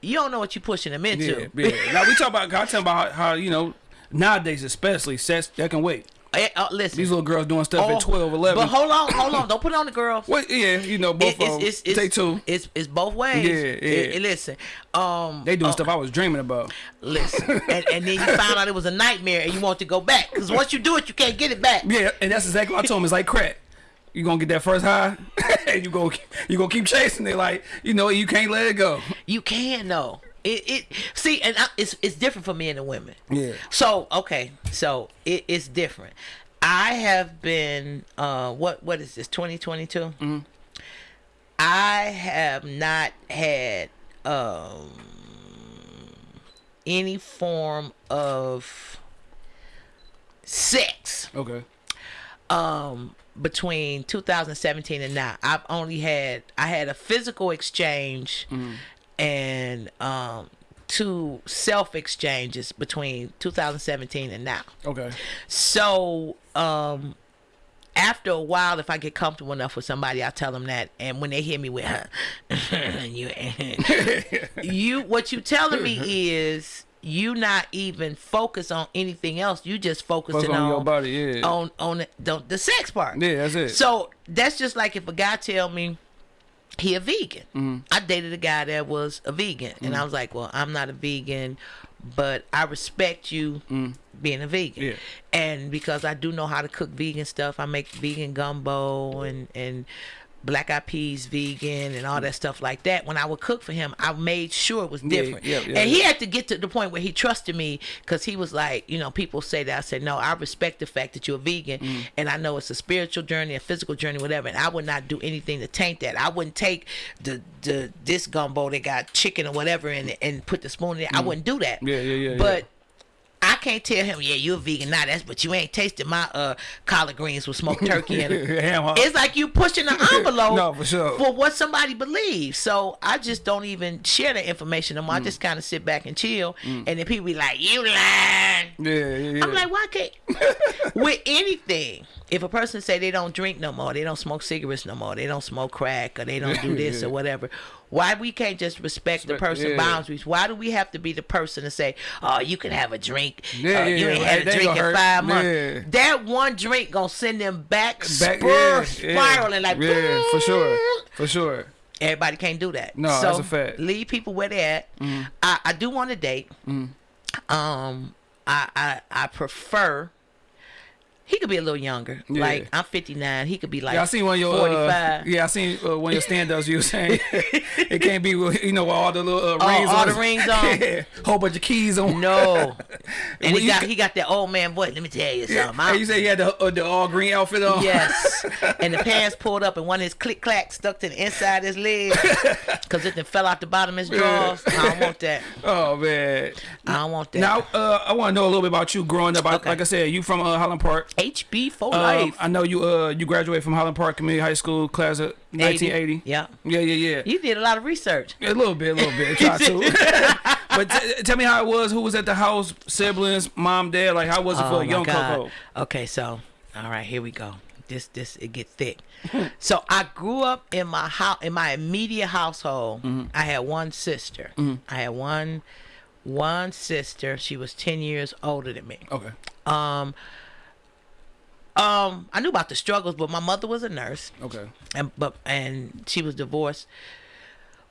you don't know what you're pushing him into. yeah. yeah. now we talk about. I tell about how, how you know nowadays, especially sex that can wait. Eh, uh, listen. These little girls doing stuff Oh, at 12, 11. But hold on, hold on. Don't put it on the girls. Well, yeah, you know, both It- of them. Take two. It's it's both ways. Yeah, yeah. eh, listen, um, They doing uh, stuff I was dreaming about. Listen, [laughs] and, and then you found out it was a nightmare, and you want to go back because once you do it, you can't get it back. Yeah, and that's exactly what I told him. It's like crack. You gonna get that first high, and [laughs] you go you gonna keep chasing it. Like you know, you can't let it go. You can though. It it see, and I, it's it's different for men and women. Yeah. So okay, so it, it's different. I have been uh what what is this 2022? Mm-hmm. I have not had um any form of sex Okay. um between 2017 and now i've only had i had a physical exchange and um two self exchanges between 2017 and now Okay. so um after a while if i get comfortable enough with somebody i'll tell them that and when they hear me with her, [laughs] you [laughs] you what you telling me is you not even focus on anything else you just focusing Focus on your body, yeah. on on the, the, the sex part Yeah, that's it. so that's just like if a guy tell me he a vegan. Mm-hmm. I dated a guy that was a vegan, and I was like, well, I'm not a vegan, but I respect you being a vegan. Mm. Yeah. And because I do know how to cook vegan stuff, I make vegan gumbo and and black eyed peas vegan and all that stuff like that. When I would cook for him, I made sure it was different. yeah, yeah, and he had to get to the point where he trusted me because he was like, you know, people say that. I said, no, I respect the fact that you're a vegan, Mm. and I know it's a spiritual journey, a physical journey, whatever. And I would not do anything to taint that. I wouldn't take the the this gumbo that got chicken or whatever in it and put the spoon in it. I wouldn't do that. Mm. Yeah, yeah, yeah, But yeah. I can't tell him, yeah, you're a vegan. Nah, that's but you ain't tasted my uh collard greens with smoked turkey in it. [laughs] Ham. It's like you pushing the [laughs] envelope No, for sure. for what somebody believes. So I just don't even share that information Mm. anymore. I just kind of sit back and chill. And then people be like, you lying. Yeah, yeah, yeah. I'm like, why can't [laughs] with anything? If a person say they don't drink no more, they don't smoke cigarettes no more, they don't smoke crack, or they don't do this or whatever, why we can't just respect the person's yeah. boundaries? Why do we have to be the person to say, oh, you can have a drink, Yeah, uh, you yeah, ain't had a drink in hurt. five months? That one drink gonna send them back, Back, spur, spiraling like yeah, for sure, for sure. Everybody can't do that. No, so that's a fact. Leave people where they're at. I, I do want to date. Um, I, I I prefer He could be a little younger. Yeah. Like I'm 59. He could be like Yeah, I seen one of your 45. Uh, yeah, I seen uh, one of your stand-ups. You were saying [laughs] it can't be you know all the little uh, Oh, rings all on. the rings [laughs] on? yeah, whole bunch of keys on. No. [laughs] And Well, he got he got that old man voice. Let me tell you something. I'm- you say he had the, uh, the all green outfit on. Yes. and the pants pulled up and one of his click clack stuck to the inside of his leg because it then fell out the bottom of his drawers. I don't want that. Oh man. I don't want that. Now uh, I want to know a little bit about you growing up. I, Okay. Like I said, you from uh, Highland Park. HB for Um, life. I know you uh you graduated from Highland Park Community High School class of 1980. Yeah. Yeah, yeah, yeah. You did a lot of research. A little bit, a little bit. Try to. [laughs] but t- tell me how it was. Who was at the house? Siblings, mom, dad. Like how was it for Oh a young God. Coco? Okay, so all right, here we go. This this it get thick. [laughs] so I grew up in my house in my immediate household. Mm-hmm. I had one sister. I had one one sister. She was ten years older than me. Okay. Um um I knew about the struggles, but my mother was a nurse Okay. and but and she was divorced.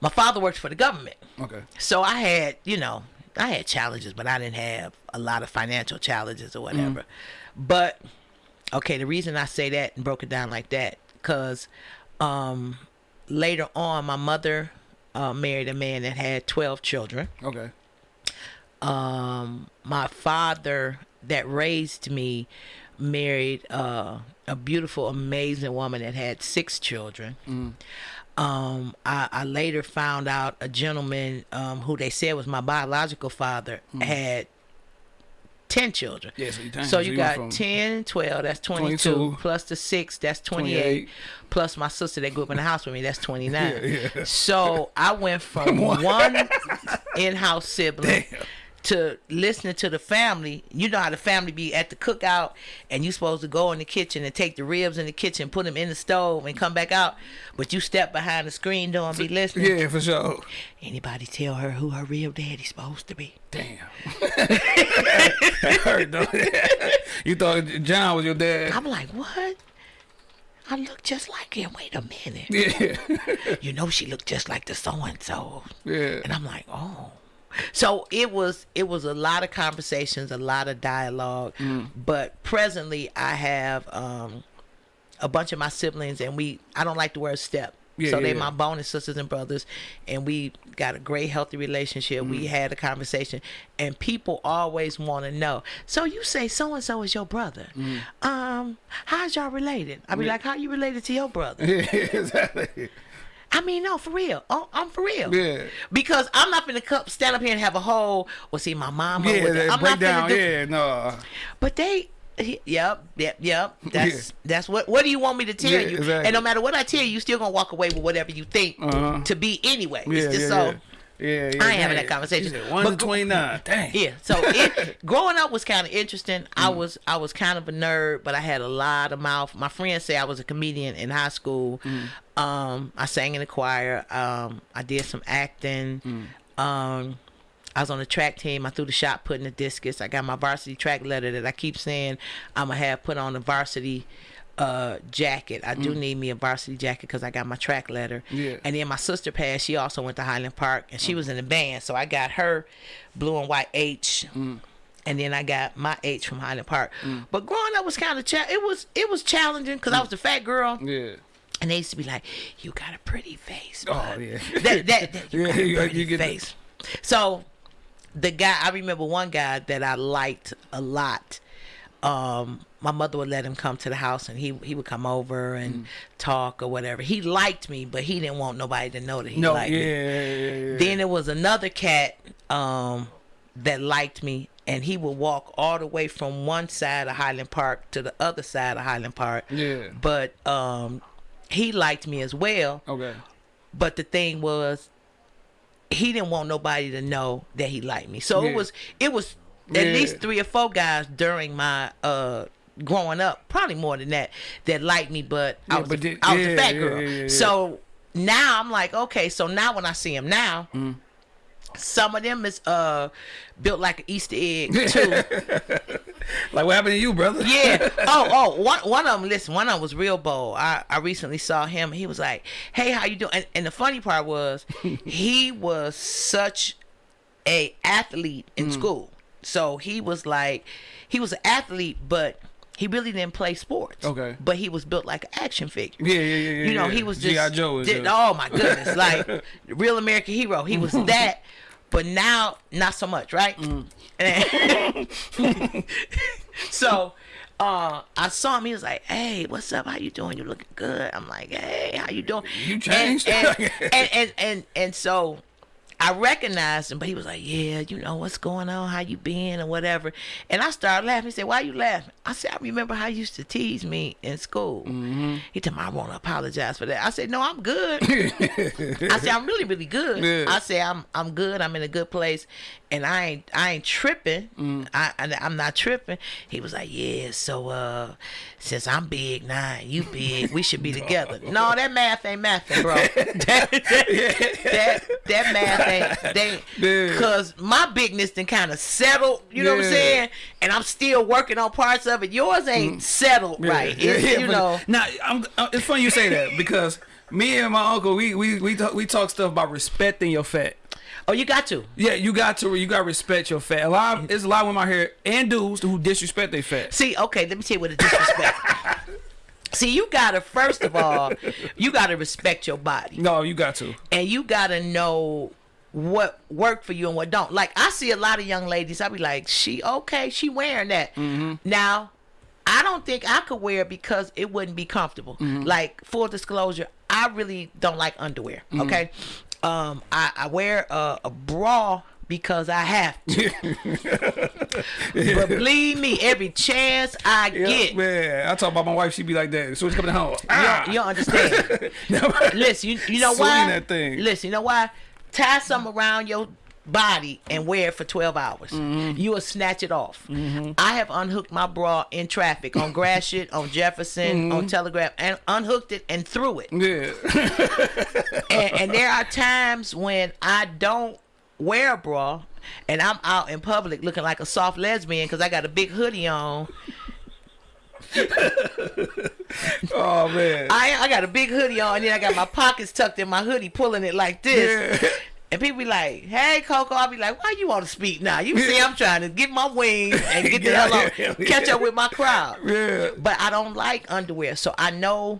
My father worked for the government. Okay. So I had, you know, I had challenges, but I didn't have a lot of financial challenges or whatever. But okay, the reason I say that and broke it down like that, cause um, later on, my mother uh, married a man that had twelve children. Okay. Um, my father that raised me married uh, a beautiful, amazing woman that had six children. Um, I, I later found out a gentleman um, who they said was my biological father had 10 children. Yeah, so you- so so you got from 10, 12, that's 22, 22, plus the 6, that's 28, 28. plus my sister that grew up in the house with me, that's 29. [laughs] Yeah, yeah. So I went from [laughs] one in-house sibling to listening to the family. You know how the family be at the cookout, and you supposed to go in the kitchen and take the ribs in the kitchen, put them in the stove, and come back out. But you step behind the screen door and be listening. Yeah, for sure. Anybody tell her who her real daddy's supposed to be? Damn. That hurt though. you thought John was your dad? I'm like, what? I look just like him. Wait a minute. Yeah. You know she looked just like the so and so. Yeah. And I'm like, oh. So it was it was a lot of conversations, a lot of dialogue. Mm. But presently I have um a bunch of my siblings and we I don't like the word step. Yeah, so yeah, they yeah. my bonus sisters and brothers and we got a great healthy relationship. Mm. We had a conversation and people always want to know. So you say so and so is your brother. Mm. Um how's y'all related? I be like how you related to your brother? Yeah, [laughs] exactly. I mean, no, for real. Oh, I'm for real. Yeah. Because I'm not gonna come stand up here and have a whole. Well, see, my mom. Yeah, that I'm not breakdown. finna do. Yeah, no. But they. Yep, yep, yep. [laughs] That's that's what. What do you want me to tell Yeah, you? exactly. And no matter what I tell you, you still gonna walk away with whatever you think Uh-huh. to be anyway. Yeah, it's just yeah, so. yeah. Yeah, yeah. I ain't having that conversation. One But to go- twenty nine. Dang. Yeah. So it, [laughs] growing up was kind of interesting. I Mm. was I was kind of a nerd, but I had a lot of mouth. My friends say I was a comedian in high school. Mm. Um, I sang in the choir. Um, I did some acting. Mm. Um, I was on the track team. I threw the shot put in the discus. I got my varsity track letter that I keep saying I'm gonna have put on the varsity uh jacket. I do need me a varsity jacket because I got my track letter. Mm. Yeah. And then my sister passed. She also went to Highland Park and she was in the band. So I got her blue and white H. And then I got my H from Highland Park. But growing up was kind of cha- it was it was challenging because I was the fat girl, Yeah. and they used to be like, "You got a pretty face." Oh yeah. [laughs] that, that, that [laughs] you Yeah, got a pretty you get the- face. So the guy I remember one guy that I liked a lot. Um, my mother would let him come to the house and he he would come over and Mm. talk or whatever. He liked me, but he didn't want nobody to know that he No. liked Yeah, me. yeah, yeah. Then there was another cat um, that liked me, and he would walk all the way from one side of Highland Park to the other side of Highland Park. Yeah. But um, he liked me as well. Okay. But the thing was, he didn't want nobody to know that he liked me. So it was it was at least three or four guys during my uh growing up, probably more than that, that liked me. But I was but a, I was yeah, a fat girl. yeah, yeah, yeah. So now I'm like, okay. So now when I see him now. Mm. Some of them is uh built like an Easter egg [laughs] too. Like what happened to you, brother? Yeah. [laughs] Oh, oh, one one of them. Listen, one of them was real bold. I I recently saw him. He was like, "Hey, how you doing?" And, and the funny part was, [laughs] he was such a athlete in school. So he was like, he was an athlete, but he really didn't play sports. Okay. But he was built like an action figure. Yeah, yeah, yeah, yeah. You know, yeah. he was just G.I. Joe. Did- oh my goodness, [laughs] like real American hero. He was [laughs] that, but now not so much, right? Mm. [laughs] So uh I saw him, he was like, Hey, what's up? How you doing? You looking good. I'm like, Hey, how you doing? You changed. And and, and, and, and, and so I recognized him, but he was like, "Yeah, you know what's going on? How you been, or whatever." And I started laughing. He said, "Why you laughing?" I said, "I remember how you used to tease me in school." Mm-hmm. He told me, "I want to apologize for that." I said, "No, I'm good." [laughs] I said, "I'm really, really good." Yeah. I said, "I'm, I'm good. I'm in a good place, and I ain't, I ain't tripping. Mm. I, I, I'm not tripping." He was like, "Yeah, so uh, since I'm big and you big, we should be together." no, that math ain't mathing, bro. [laughs] that, that, that, math ain't. They, [laughs] cause my bigness then kind of settled. You know what I'm saying? And I'm still working on parts of it. Yours ain't settled right. It's, you know. Now, I'm, uh, it's funny you say that because me and my uncle, we we we talk, we talk stuff about respecting your fat. Oh, you got to. Yeah, you got to you got to respect your fat. A lot, of, there's a lot of women out here and dudes who disrespect their fat. See, okay, let me tell you what the disrespect. [laughs] See, you gotta first of all, you gotta respect your body, No, you got to. and you gotta know what worked for you and what don't. Like I see a lot of young ladies, I be like, she okay, she wearing that. Mm-hmm. Now, I don't think I could wear it because it wouldn't be comfortable. Mm-hmm. Like full disclosure, I really don't like underwear. Mm-hmm. Okay, um, I, I wear a, a bra because I have to. [laughs] but believe me, every chance I Yeah, get, man. I talk about my wife. She be like that. As she coming home, ah. you, don't, you don't understand. [laughs] Listen, you, you know Swing why? that thing. Listen, you know why? Tie something around your body and wear it for 12 hours. Mm-hmm. You will snatch it off. I have unhooked my bra in traffic on Gratiot, on Jefferson, on Telegraph, and unhooked it and threw it. Mm-hmm. yeah. [laughs] And, and there are times when I don't wear a bra and I'm out in public looking like a soft lesbian because I got a big hoodie on. [laughs] Oh man. I I got a big hoodie on, and then I got my pockets tucked in my hoodie, pulling it like this. Yeah. And people be like, "Hey, Coco," I'll be like, "Why you want to speak now? You see, I'm trying to get my wings and get the hell out on, here. catch up with my crowd." Yeah. But I don't like underwear, so I know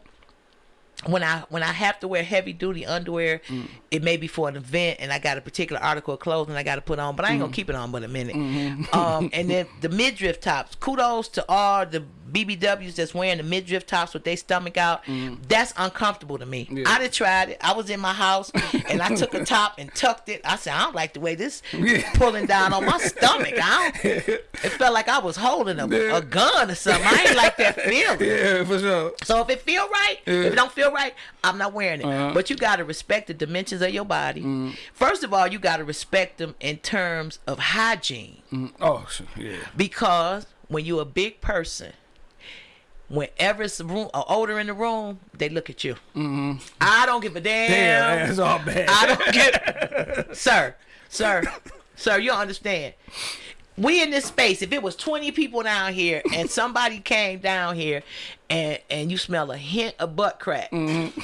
when I when I have to wear heavy duty underwear, Mm. it may be for an event, and I got a particular article of clothing I got to put on, but I ain't Mm. gonna keep it on but a minute. Mm-hmm. Um, and then the midriff tops. Kudos to all the BBWs that's wearing the midriff tops with their stomach out. That's uncomfortable to me. Mm. Yeah. I done tried it. I was in my house [laughs] and I took a top and tucked it. I said, I don't like the way this Yeah. pulling down on my stomach. I don't. [laughs] It felt like I was holding a, Yeah. a gun or something. I ain't like that [laughs] feeling. Yeah, for sure. So if it feel right, if it don't feel right, I'm not wearing it. Uh-huh. But you gotta respect the dimensions of your body. First of all, you gotta respect them in terms of hygiene, Mm, Oh, yeah. because when you're a big person, whenever it's room, or odor in the room, they look at you. Mm-hmm. I don't give a damn. Damn, that's all bad. I don't get, [laughs] sir, sir, sir. You don't understand. We in this space. If it was twenty people down here and somebody came down here, and and you smell a hint of butt crack, mm-hmm.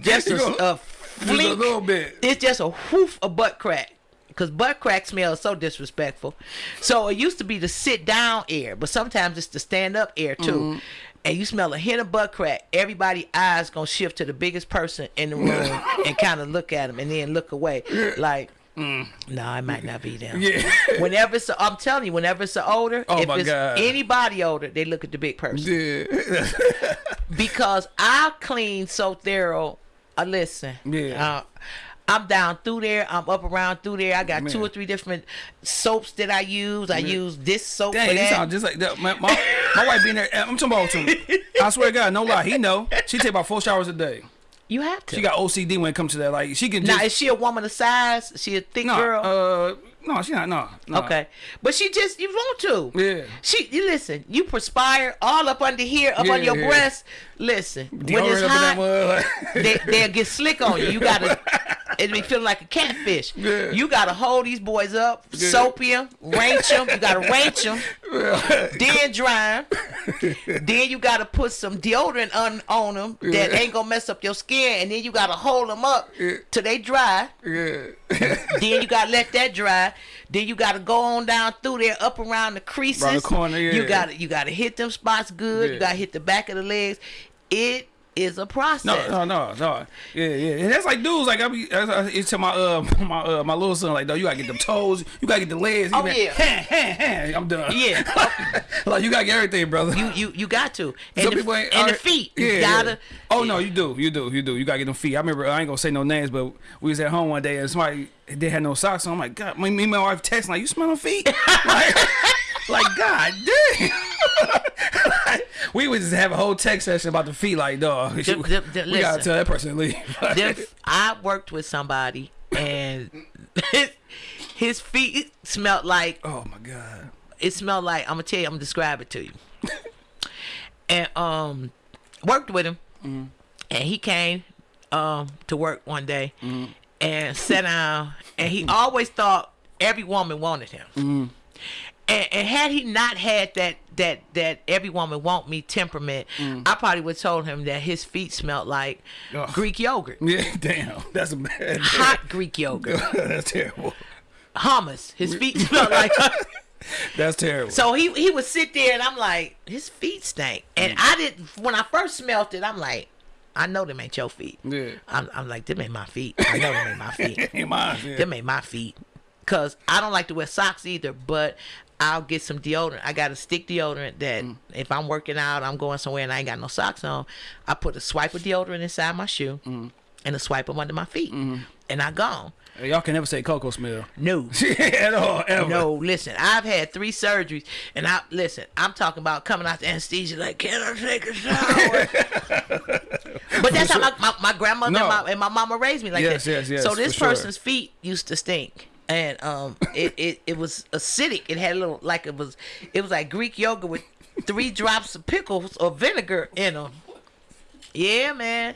just [laughs] a, a Just a little bit. it's just a whoof of butt crack. Cause butt crack smells so disrespectful. So it used to be the sit down air, but sometimes it's the stand up air too. Mm-hmm. And you smell a hint of butt crack, everybody eyes gonna shift to the biggest person in the room [laughs] and kind of look at him and then look away, like, no, I might not be them. Mm. Yeah. [laughs] Whenever it's, a, I'm telling you, whenever it's an odor, Oh if it's God. anybody older, they look at the big person Yeah. [laughs] because I clean so thorough. Uh, listen, Yeah. uh, I'm down through there. I'm up around through there. I got two or three different soaps that I use. I use this soap for Dang, you sound just like that. My, my, my wife being there. I'm talking about him. I swear to God, no lie. He know. She take about four showers a day. you have to. She got OCD when it comes to that. Like she can now, is she a woman of size? She a thick no. girl? Uh, no, she not. No. no. okay, but she just you want to. Yeah. She, you listen. You perspire all up under here, up Yeah, on your yeah. breast. Listen, when it's up in that hot, [laughs] they, they'll get slick on you. You gotta, [laughs] it be feeling like a catfish. Yeah. You gotta hold these boys up, soap them, range them. You gotta range them, [laughs] then dry 'em. then you gotta put some deodorant on on them that ain't gonna mess up your skin, and then you gotta hold them up till they dry. Yeah. then you gotta let that dry. Then you gotta go on down through there, up around the creases. Around the corner, yeah. You gotta you gotta hit them spots good. Yeah. You gotta hit the back of the legs. It is a process. No, no, no, no. Yeah, yeah. And that's like dudes. Like I be, I, I, it's to my uh, [laughs] my uh, my little son. Like, though, you gotta get them toes. You gotta get the legs. He Oh, yeah. I'm done. Yeah. [laughs] like you gotta get everything, brother. You you you got to. And, Some the, people ain't- and the feet. You Yeah, gotta yeah. Oh no, you do, you do, you do. You gotta get them feet. I remember I ain't gonna say no names, but we was at home one day and somebody they had no socks on. I'm like, God, me, me and my wife texting like, you smell them feet? [laughs] like, like, God damn. We would just have a whole text session about the feet. Like, dog, [laughs] we Them- them- them- gotta tell that person to leave. [laughs] I worked with somebody and his, [laughs] his feet smelled like oh my God. it smelled like I'm gonna tell you, I'm gonna describe it to you. and um worked with him and he came um to work one day and sat down and he always thought every woman wanted him. And, and had he not had that that that every woman want me temperament, mm. I probably would have told him that his feet smelled like. Greek yogurt. Yeah, [laughs] damn. That's a bad. Hot Greek yogurt. [laughs] That's terrible. Hummus. His feet [laughs] smelled like That's terrible. So he he would sit there and I'm like, his feet stink. And mm. I didn't when I first smelt it, I'm like, I know them ain't your feet. Yeah. I'm, I'm like, them ain't my feet. I know them ain't my feet. Ain't mine. Yeah. them ain't my feet. Cause I don't like to wear socks either, but I'll get some deodorant. I got a stick deodorant that Mm. if I'm working out, I'm going somewhere and I ain't got no socks on, I put a swipe of deodorant inside my shoe Mm. and a swipe them under my feet. Mm-hmm. And I gone. Y'all can never say Coco smell. No. [laughs] at all, ever. No, listen, I've had three surgeries, and I listen. I'm talking about coming out the anesthesia like, can I take a shower? [laughs] but that's how my, my, my grandmother No. and, my, and my mama raised me like Yes, that. yes, yes, So this for sure. person's feet used to stink. And um, it, it, it was acidic. It had a little like it was it was like Greek yogurt with three drops of pickles or vinegar in them. Yeah, man.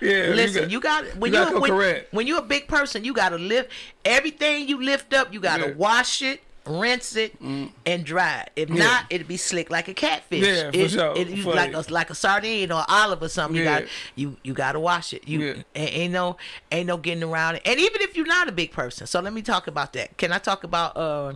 Yeah, Listen, you got when you you, gotta go when, when you're a big person, you gotta lift everything you lift up. You gotta Yeah. wash it, rinse it, and dry it. If not, it'd be slick like a catfish. Yeah, for it, sure. It, you For like you. a like a sardine or olive or something. You got you you gotta wash it. You Yeah. ain't, no ain't no getting around it. And even if you're not a big person, so let me talk about that. Can I talk about uh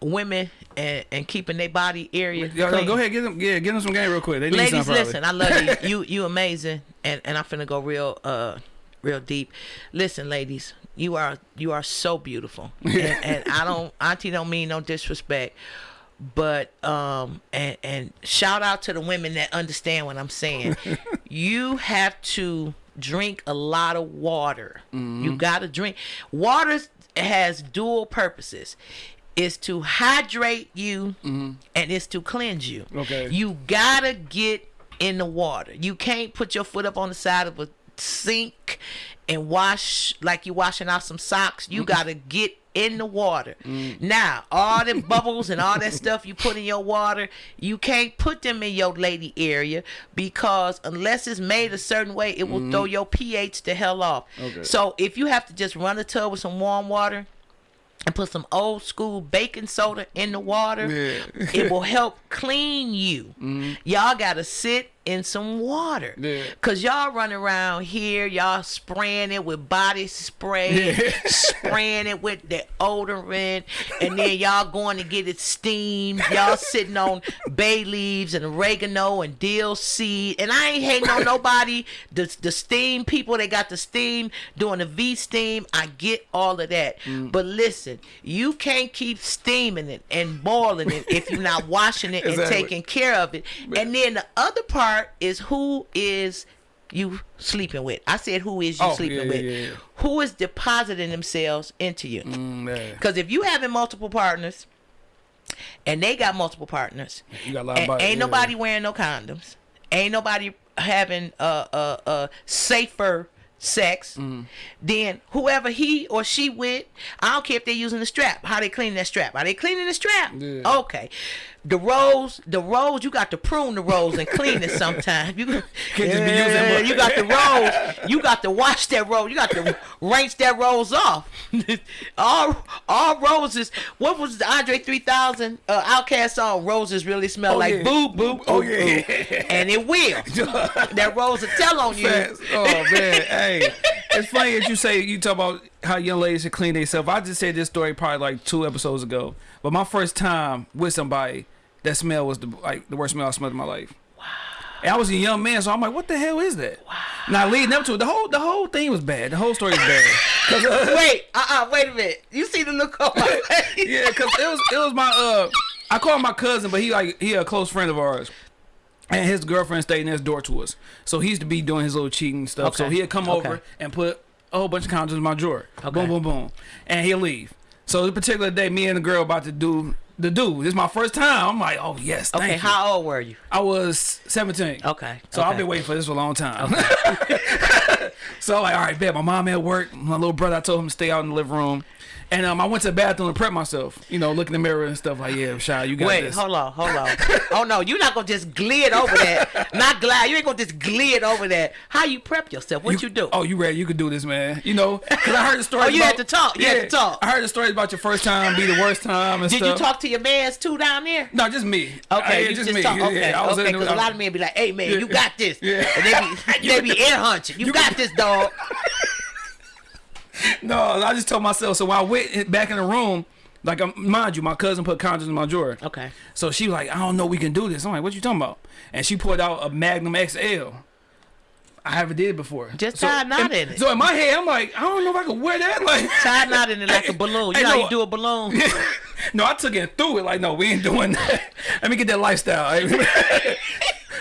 women and, and keeping their body area? Yo, yo, go ahead, get them, yeah, get them some game real quick. They need ladies listen i love you [laughs] you you amazing and and i'm finna go real uh real deep listen ladies you are you are so beautiful. [laughs] And, and i don't auntie don't mean no disrespect but um and and shout out to the women that understand what i'm saying. [laughs] You have to drink a lot of water. Mm-hmm. you gotta drink. Water has dual purposes. Is to hydrate you and it's to cleanse you. Mm-hmm. Okay. you gotta get in the water. You can't put your foot up on the side of a sink and wash like you washing out some socks you gotta get in the water mm. now all the bubbles and all that stuff you put in your water you can't put them in your lady area because unless it's made a certain way it will throw mm. your ph the hell off Okay. so if you have to just run a tub with some warm water and put some old school baking soda in the water, Yeah. it [laughs] will help clean you. Mm-hmm. Y'all gotta sit in some water. Yeah. Cause y'all run around here, y'all spraying it with body spray, spraying it with the odorant, and then y'all going to get it steamed. Y'all sitting on bay leaves and oregano and dill seed. And I ain't hating on nobody. The the steam people, they got the steam doing the V steam. I get all of that. Mm. But listen, you can't keep steaming it and boiling it if you're not washing it and taking care of it. And then the other part is who is you sleeping with. I said who is you Oh, sleeping yeah, with. yeah, yeah. Who is depositing themselves into you. Mm. Because if you having multiple partners and they got multiple partners, You got a lot of body- ain't nobody wearing no condoms, ain't nobody having a uh, uh, safer sex, Mm. then whoever he or she with, I don't care if they're using the strap. How they cleaning that strap? Are they cleaning the strap? Okay. The rose, the rose, you got to prune the rose and clean it sometimes. You Can't just be using Yeah, you got the rose. You got to wash that rose. You got to rinse that rose off. [laughs] all all roses. What was the Andre 3000 uh, OutKast song? Roses really smell Oh, like yeah. boo boo. Oh, yeah. and it will. [laughs] that rose will tell on you. Oh man, hey, it's funny that you say you talk about how young ladies should clean themselves. I just said this story probably like two episodes ago, but my first time with somebody, that smell was the like the worst smell I smelled in my life. Wow. And I was a young man, so I'm like, what the hell is that? Wow. Now leading up to it, the whole the whole thing was bad. The whole story was bad. [laughs] 'Cause, uh, Wait, uh, uh wait a minute. You see the look on my face? yeah, cause it was it was my uh I call him my cousin, but he like he a close friend of ours. And his girlfriend stayed next door to us. So he used to be doing his little cheating stuff. So he'd come Okay. over and put a whole bunch of condoms in my drawer. Okay. Boom, boom, boom. And he'd leave. So this particular day, me and the girl about to do the do. This is my first time. I'm like, oh yes, thank Okay, you. how old were you? I was 17. Okay. So I've been waiting for this for a long time. [laughs] so I'm like, all right, bet. My mom at work. My little brother, I told him to stay out in the living room. And um, I went to the bathroom to prep myself. You know, look in the mirror and stuff like, yeah, Shy, you got this. Wait, this. hold on, hold on. oh no, you're not gonna just glide over that. Not glide. You ain't gonna just glide over that. How you prep yourself? What you, do? Oh, you ready? You could do this, man. You know, because I heard the [laughs] story. Oh, you about, had to talk. You had to talk. I heard the story about your first time be the worst time and Did stuff. you talk to your mans too down there? No, just me. Okay, Yeah, you just, me. talk. Yeah, Okay, I was okay. Because a lot of men be like, "Hey, man, Yeah. you got this," Yeah. and they be [laughs] they be air hunching. You, got this, dog. [laughs] [laughs] No, I just told myself. So I went back in the room, like um, mind you, my cousin put condoms in my drawer. Okay. So she was like, I don't know, we can do this. I'm like, what you talking about? And she pulled out a Magnum XL. I haven't did it before. Just so, tie a knot in it. So in my head, I'm like, I don't know if I can wear that. [laughs] Like, Tie a knot in it like a [laughs] balloon. You know how no. you do a balloon? no, I took it through it. Like, no, we ain't doing that. Let me get that lifestyle.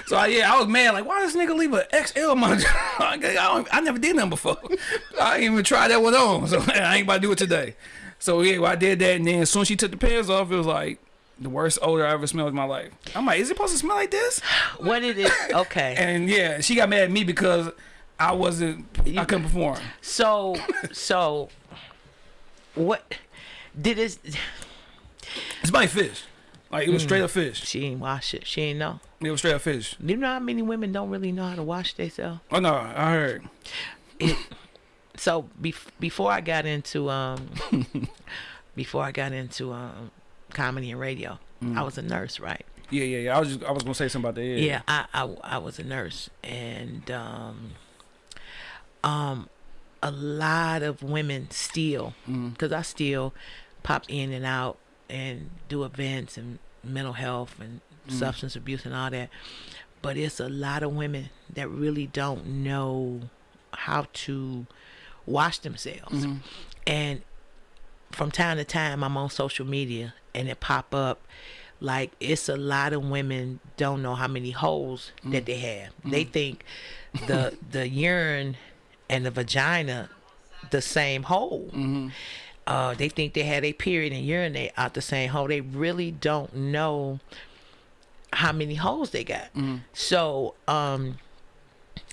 So I, yeah, I was mad. Like, why does this nigga leave an XL on my? [laughs] I, I never did nothing before. I ain't even tried that one on. So [laughs] I ain't about to do it today. So yeah, well, I did that, and then as soon as she took the pants off, it was like the worst odor I ever smelled in my life. I'm like, is it supposed to smell like this? [gasps] what it is? Okay. [laughs] And yeah, she got mad at me because I wasn't, I couldn't perform. So, so, what did it? It's my fish. Like it was straight up fish. She ain't wash it. She ain't know. It was straight up fish. You know how many women don't really know how to wash themselves? Oh no, I heard. so bef- before I got into um [laughs] before I got into um comedy and radio, I was a nurse, right? Yeah, yeah, yeah. I was just, I was gonna say something about that. Yeah, Yeah, I, I I was a nurse and um um a lot of women still because I still pop in and out and do events and mental health and mm. substance abuse and all that. But it's a lot of women that really don't know how to wash themselves. Mm-hmm. And from time to time I'm on social media and it pop up like it's a lot of women don't know how many holes mm. that they have. Mm. They think the [laughs] the urine and the vagina the same hole. Mm-hmm. Uh, they think they had a period and urinate out the same hole. They really don't know how many holes they got. So um,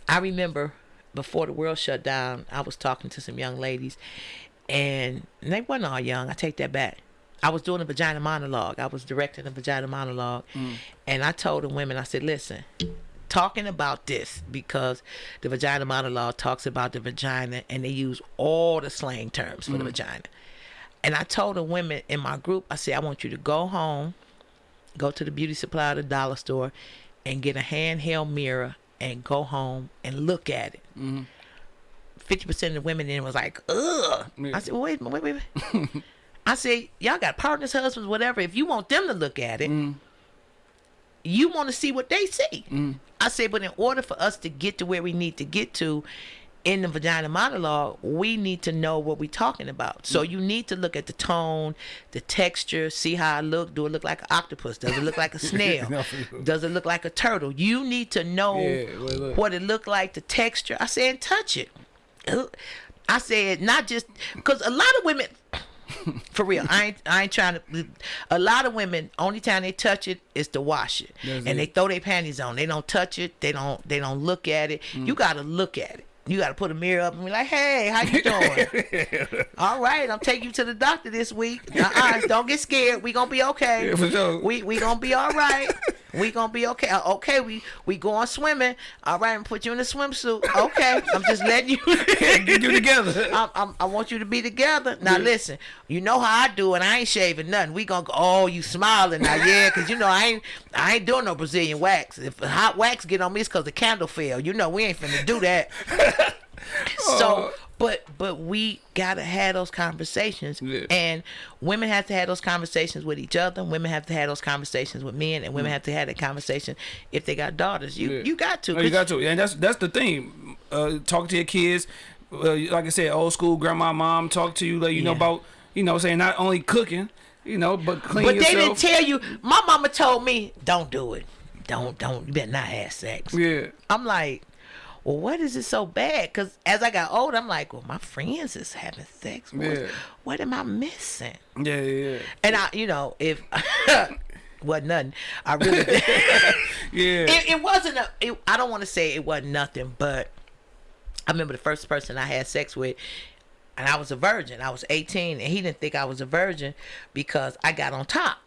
I remember before the world shut down, I was talking to some young ladies, and they weren't all young. I take that back. I was doing a vagina monologue. I was directing a vagina monologue, and I told the women, I said, "Listen, talking about this because the vagina monologue talks about the vagina, and they use all the slang terms for the vagina." And I told the women in my group, I said, "I want you to go home, go to the beauty supply or the dollar store, and get a handheld mirror and go home and look at it." Mm-hmm. 50% of the women then was like, ugh. Yeah. I said, wait, wait, wait, wait. [laughs] I said, y'all got partners, husbands, whatever. If you want them to look at it, mm-hmm. you want to see what they see. Mm-hmm. I said, but in order for us to get to where we need to get to in the vagina monologue, we need to know what we're talking about. So you need to look at the tone, the texture, see how I look. Do it look like an octopus? Does it look like a [laughs] snail? No. Does it look like a turtle? You need to know Yeah, what it looked like, the texture. I said, touch it. I said, not just because a lot of women, [laughs] for real, I ain't, I ain't trying to. A lot of women, only time they touch it is to wash it, That's and they throw their panties on. They don't touch it. They don't. They don't look at it. Mm. You got to look at it. You got to put a mirror up and be like, "Hey, how you doing? [laughs] All right, I'm taking you to the doctor this week. Uh-uh, don't get scared. We gonna be okay. [laughs] Yeah, sure. We we gonna be all right. [laughs] We gonna be okay. Uh, Okay, we we going swimming. All right, I'm put you in a swimsuit. Okay, I'm just letting you. [laughs] Get you together. [laughs] I, I, I want you to be together. Now listen, you know how I do and I ain't shaving nothing. We gonna go. Oh, you smiling now? Yeah, cause you know I ain't I ain't doing no Brazilian wax. If hot wax get on me, it's cause the candle fell. You know we ain't finna do that. [laughs] so, but but we gotta have those conversations, Yeah. and women have to have those conversations with each other. Women have to have those conversations with men, and women have to have that conversation if they got daughters. You Mm. Yeah. you got to. Oh, you got to, and that's that's the thing. Uh, talk to your kids. Uh, like I said, old school grandma, mom talk to you, let you know about you know saying not only cooking, you know, but clean But they didn't tell you. My mama told me, "Don't do it. Don't don't. You better not have sex." yeah, I'm like, well, what is it so bad? Because as I got older, I'm like, well, my friends is having sex. What, Yeah. what am I missing? yeah, yeah, And I, you know, if [laughs] wasn't nothing, I really. [laughs] yeah. it, it wasn't a. It, I don't want to say it wasn't nothing, but I remember the first person I had sex with, and I was a virgin. I was 18, and he didn't think I was a virgin because I got on top.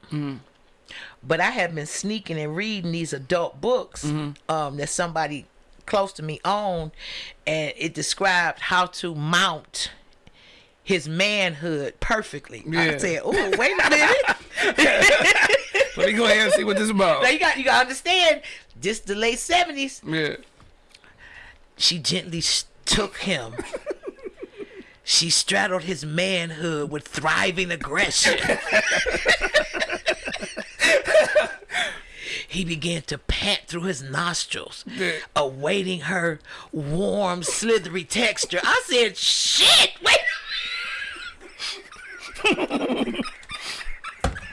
But I had been sneaking and reading these adult books Hmm. um, that somebody close to me owned, and it described how to mount his manhood perfectly. I said, "Oh, wait a minute." Let me go ahead and see what this is about. now you got you got to understand. Just the late seventies, yeah, she gently took him. [laughs] she straddled his manhood with thriving aggression. [laughs] he began to pant through his nostrils, Yeah. awaiting her warm, slithery texture. I said, "Shit, wait."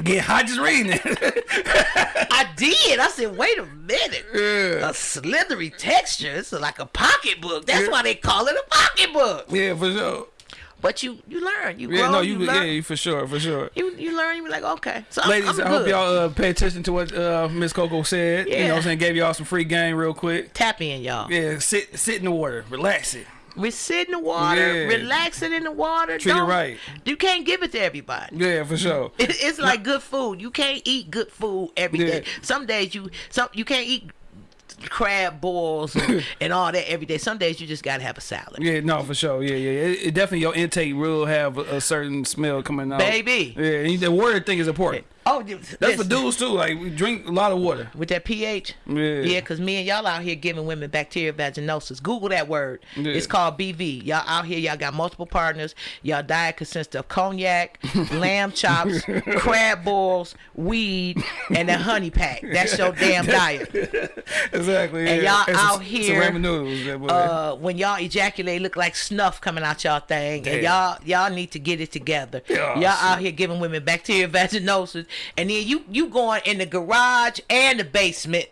get hot just reading it. [laughs] I did. I said, wait a minute. Yeah. A slithery texture. It's like a pocketbook. That's why they call it a pocketbook. yeah, for sure. But you you learn. You Yeah, grow. no, you, you, learn. yeah, for sure, for sure. You you learn. You be like, okay. So I'm, Ladies, I'm I hope y'all uh, pay attention to what uh, Miss Coco said. You know what I'm saying? Gave y'all some free game real quick. tap in, y'all. Yeah, sit sit in the water, relax it. We sit in the water, Yeah. relaxing in the water. Treat it Don't- right. You can't give it to everybody. Yeah, for sure. [laughs] It, it's like good food. You can't eat good food every Yeah. day. Some days you some you can't eat crab balls and, [laughs] and all that every day. Some days you just gotta have a salad. Yeah, no, for sure. Yeah, yeah. It, it definitely your intake will have a, a certain smell coming out. Baby. Yeah, and the water thing is important. Oh, That's for dudes too. Like we drink a lot of water. with that pH. Yeah. Yeah, because me and y'all out here giving women bacteria vaginosis. Google that word. Yeah. It's called BV. Y'all out here, y'all got multiple partners. Y'all diet consists of cognac, [laughs] lamb chops, crab balls, weed, and a honey pack. That's your damn [laughs] diet. Exactly. And yeah. y'all It's out some- here, noodles. Uh, when y'all ejaculate, look like snuff coming out y'all thing, Damn. and y'all y'all need to get it together. Oh, y'all out here giving women bacteria vaginosis, and then you you going in the garage and the basement.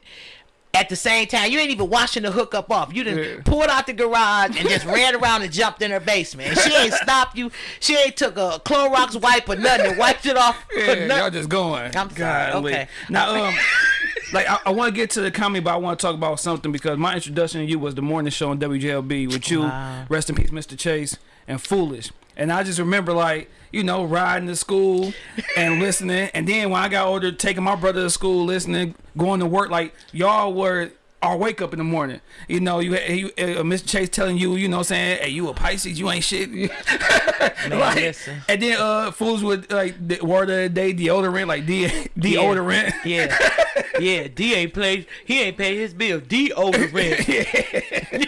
At the same time, you ain't even washing the hookup off. You done Yeah. pulled out the garage and just ran around and jumped in her basement. And she ain't [laughs] stopped you. She ain't took a Clorox wipe or nothing and wiped it off. yeah, y'all just going. I'm sorry, okay. Now, um, [laughs] like I, I want to get to the comedy, but I want to talk about something because my introduction to you was the morning show on WJLB with you. Wow. Rest in peace, Mr. Chase and Foolish. And I just remember like you know riding to school and listening, and then when I got older, taking my brother to school, listening, going to work. Like y'all were. Our wake up in the morning, you know, you, you uh, Mr. Chase telling you, you know, saying, "Hey, you a Pisces, you ain't shit." [laughs] Man, Like, listen. and then uh fools with like the word of the day deodorant, like de deodorant. Yeah, yeah. D ain't paid. He ain't paid his bill. Deodorant. [laughs]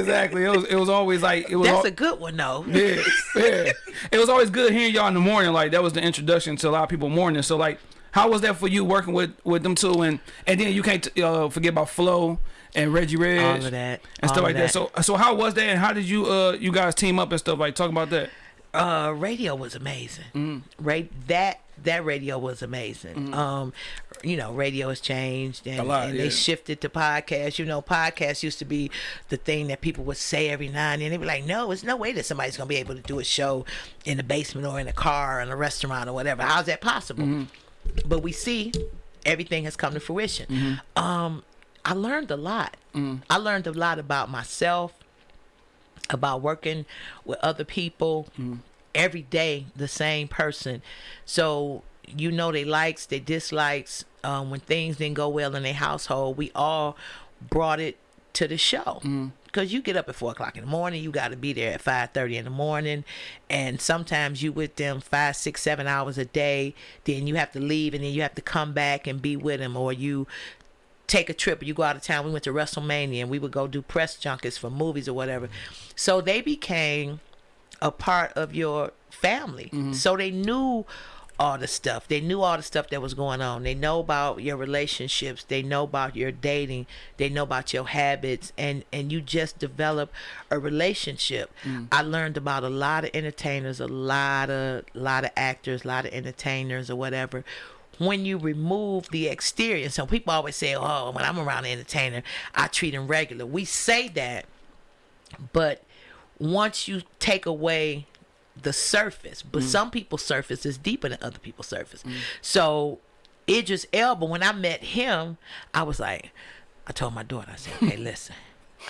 exactly. It was it was always like it was That's a good one though. yeah, yeah. It was always good hearing y'all in the morning. Like that was the introduction to a lot of people morning. So like, how was that for you working with with them two? And and then you can't uh, forget about Flo and Reggie Reg All of that. and stuff like of that. So so how was that? And how did you uh you guys team up and stuff? Like talk about that. uh, radio was amazing. Mm-hmm. Right, that that radio was amazing. Um, you know, radio has changed and, lot, and yeah. they shifted to podcasts. You know, podcasts used to be the thing that people would say every now and then. They'd be like, "No, it's no way that somebody's gonna be able to do a show in the basement or in a car or in a restaurant or whatever. How's that possible?" Mm-hmm. But we see everything has come to fruition. Um, I learned a lot. Mm-hmm. I learned a lot about myself about working with other people every day the same person so you know they likes they dislikes um, when things didn't go well in their household we all brought it to the show because you get up at four o'clock in the morning you got to be there at 5.30 in the morning and sometimes you with them five six seven hours a day then you have to leave and then you have to come back and be with them or you take a trip or you go out of town. We went to WrestleMania and we would go do press junkets for movies or whatever. So they became a part of your family. Mm-hmm. So they knew all the stuff. They knew all the stuff that was going on. They know about your relationships. They know about your dating. They know about your habits and and you just develop a relationship. Mm. I learned about a lot of entertainers, a lot of lot of actors, a lot of entertainers or whatever when you remove the exterior. So people always say, "Oh, when I'm around an entertainer, I treat them regular." We say that, but once you take away the surface, but some people's surface is deeper than other people's surface. So Idris Elba, when I met him, I was like, I told my daughter, I said, "Hey, [laughs] listen,"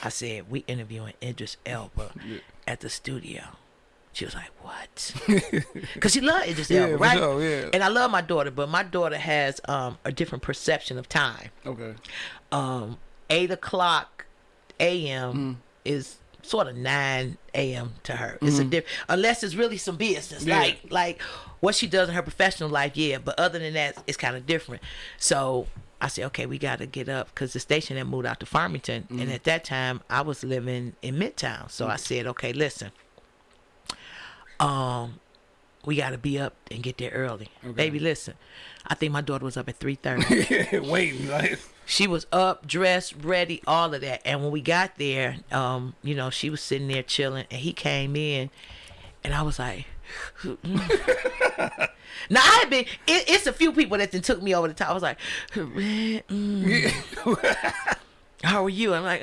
I said, "We interviewing Idris Elba at the studio." She was like, "What?" [laughs] Because she loved Idris Yeah, Elba, right? sure, yeah. And I love my daughter, but my daughter has um, a different perception of time. Okay. Um, eight o'clock a.m. Mm. is sort of nine a.m. to her. It's a diff unless it's really some business, Mm-hmm. Yeah. like like what she does in her professional life. Yeah, but other than that, it's kind of different. So. I said, okay, we got to get up because the station had moved out to Farmington. Mm-hmm. And at that time, I was living in Midtown. So I said, okay, listen, um, we got to be up and get there early. Baby, listen, I think my daughter was up at 3.30. [laughs] Waiting like she was up, dressed, ready, all of that. And when we got there, um, you know, she was sitting there chilling, and he came in, and I was like, [laughs] now I had been. It, it's a few people that then took me over the top. I was like, mm. mm. how are you? I'm like,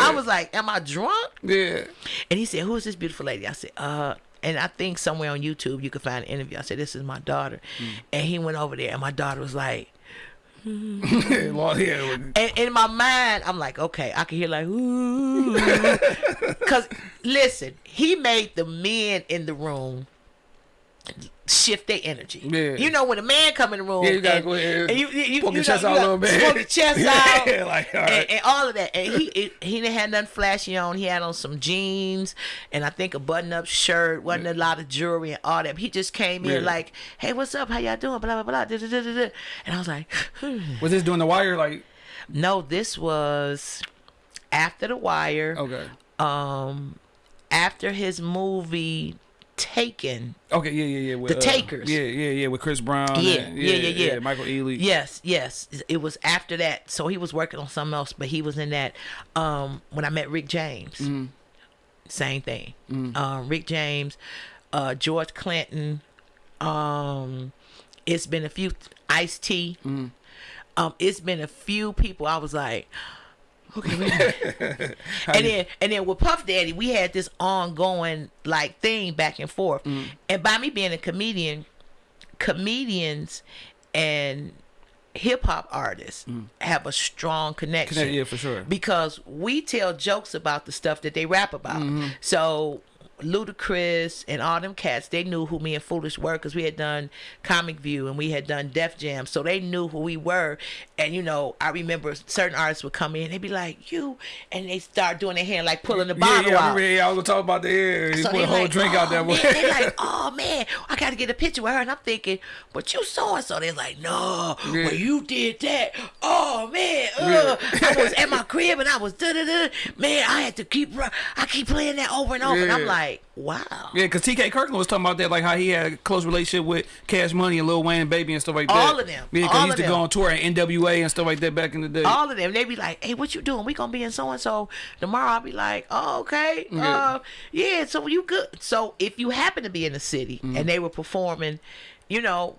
I was like, am I drunk? yeah. And he said, "Who is this beautiful lady?" I said, "Uh." And I think somewhere on YouTube you can find an interview. I said, "This is my daughter," mm. and he went over there, and my daughter was like, [laughs] and in my mind, I'm like, okay, I can hear like, ooh, [laughs] because listen, he made the men in the room shift their energy. Yeah. You know, when a man come in the room, Yeah, you gotta and, go ahead and you, you, you, poke you your know, chest you out a little bit. poke your chest [laughs] out, Yeah, [laughs] like, all right. and, and all of that. And he it, he didn't have nothing flashy on. He had on some jeans and I think a button up shirt. wasn't a lot of jewelry and all that. He just came in like, hey, what's up? How y'all doing? Blah blah blah. da, da, da, da. And I was like, [sighs] Was this doing the wire? Like, no, this was after the wire. okay. Um, after his movie Taken. Okay, yeah, yeah, yeah. With, The uh, Takers. Yeah, yeah, yeah. With Chris Brown. Yeah, and- yeah, yeah, yeah. Michael Ealy. Yes, yes. It was after that. So he was working on something else, but he was in that. Um, when I met Rick James, Mm-hmm. same thing. Um, Rick James, uh, George Clinton. Um, it's been a few Ice T. Mm-hmm. Um, it's been a few people. I was like, okay, wait [laughs] and then and then with Puff Daddy, we had this ongoing like thing back and forth. Mm-hmm. And by me being a comedian, comedians and hip hop artists have a strong connection. Connect- yeah, for sure. Because we tell jokes about the stuff that they rap about. Mm-hmm. So Ludacris and all them cats, they knew who me and Foolish were because we had done Comic View and we had done Def Jam, so they knew who we were. And you know, I remember certain artists would come in, they'd be like, "You," and they start doing their hand like pulling the Yeah, bottle yeah, I out. yeah, I was gonna talk about the air. He So put a whole like, drink oh, out there. Man, they're like, [laughs] oh man, I gotta get a picture with her, and I'm thinking, but you saw and so. They're like, no, Yeah. well you did that. Oh man, uh, I was at my [laughs] crib and I was da da da. Man, I had to keep, I keep playing that over and over, and I'm Yeah. Like, wow. Yeah, because TK Kirkland was talking about that, like how he had a close relationship with Cash Money and Lil Wayne Baby and stuff like that. All of them. Yeah, because he used to them. go on tour at NWA and stuff like that back in the day. All of them, they'd be like, "Hey, what you doing? We gonna be in so and so tomorrow." I'll be like, "Oh, okay, Yeah. uh, yeah." So you good? So if you happen to be in the city Mm-hmm. and they were performing, you know,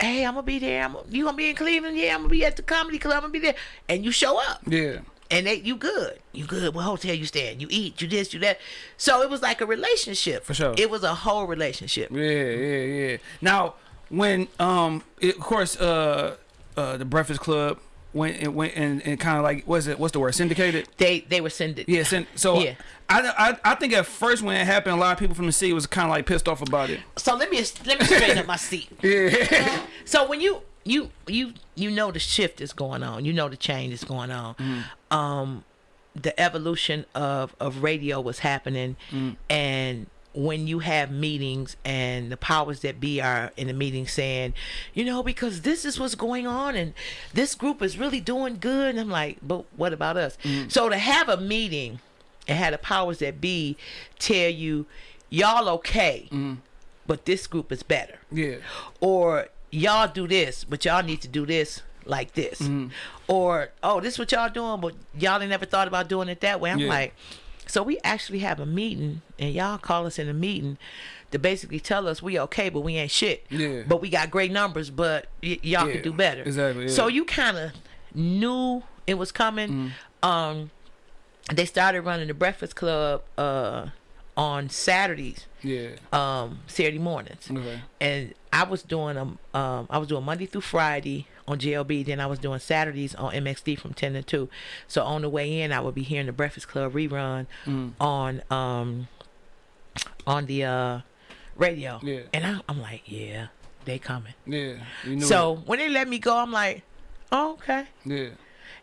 hey, I'm gonna be there. I'm you gonna be in Cleveland? Yeah, I'm gonna be at the comedy club. I'm gonna be there, and you show up, yeah. And they you good, you good. What hotel you staying? You eat, you this, you that. So it was like a relationship For sure. It was a whole relationship. Yeah, yeah, yeah. Now, when um, it, of course, uh, uh, the Breakfast Club went and went and, and kind of like what's it? What's the word? Syndicated. They they were sending. Yeah. So Yeah. I, I I think at first when it happened, a lot of people from the city was kind of like pissed off about it. So let me let me straighten up my seat. [laughs] Yeah. So when you you you you know the shift is going on, you know the change is going on. Mm-hmm. Um, the evolution of of radio was happening, Mm. and when you have meetings and the powers that be are in the meeting saying, you know, because this is what's going on and this group is really doing good, and I'm like, but what about us? Mm. So to have a meeting and have the powers that be tell you, y'all okay, but this group is better yeah. or y'all do this, but y'all need to do this like this, Mm-hmm. or oh, this is what y'all doing, but y'all ain't never thought about doing it that way. I'm Yeah. like, so we actually have a meeting, and y'all call us in a meeting to basically tell us we okay, but we ain't shit. Yeah. But we got great numbers, but y- y'all Yeah, can do better. exactly, So you kind of knew it was coming. Mm. Um, they started running the Breakfast Club uh on Saturdays Yeah. um Saturday mornings. Okay. And I was doing them um I was doing Monday through Friday on GLB, then I was doing Saturdays on MXD from 10 to 2. So on the way in I would be hearing the Breakfast Club rerun Mm. on um on the uh radio. Yeah. And I, I'm like, yeah, they coming. Yeah. You knew So when they let me go, I'm like, oh, okay. Yeah.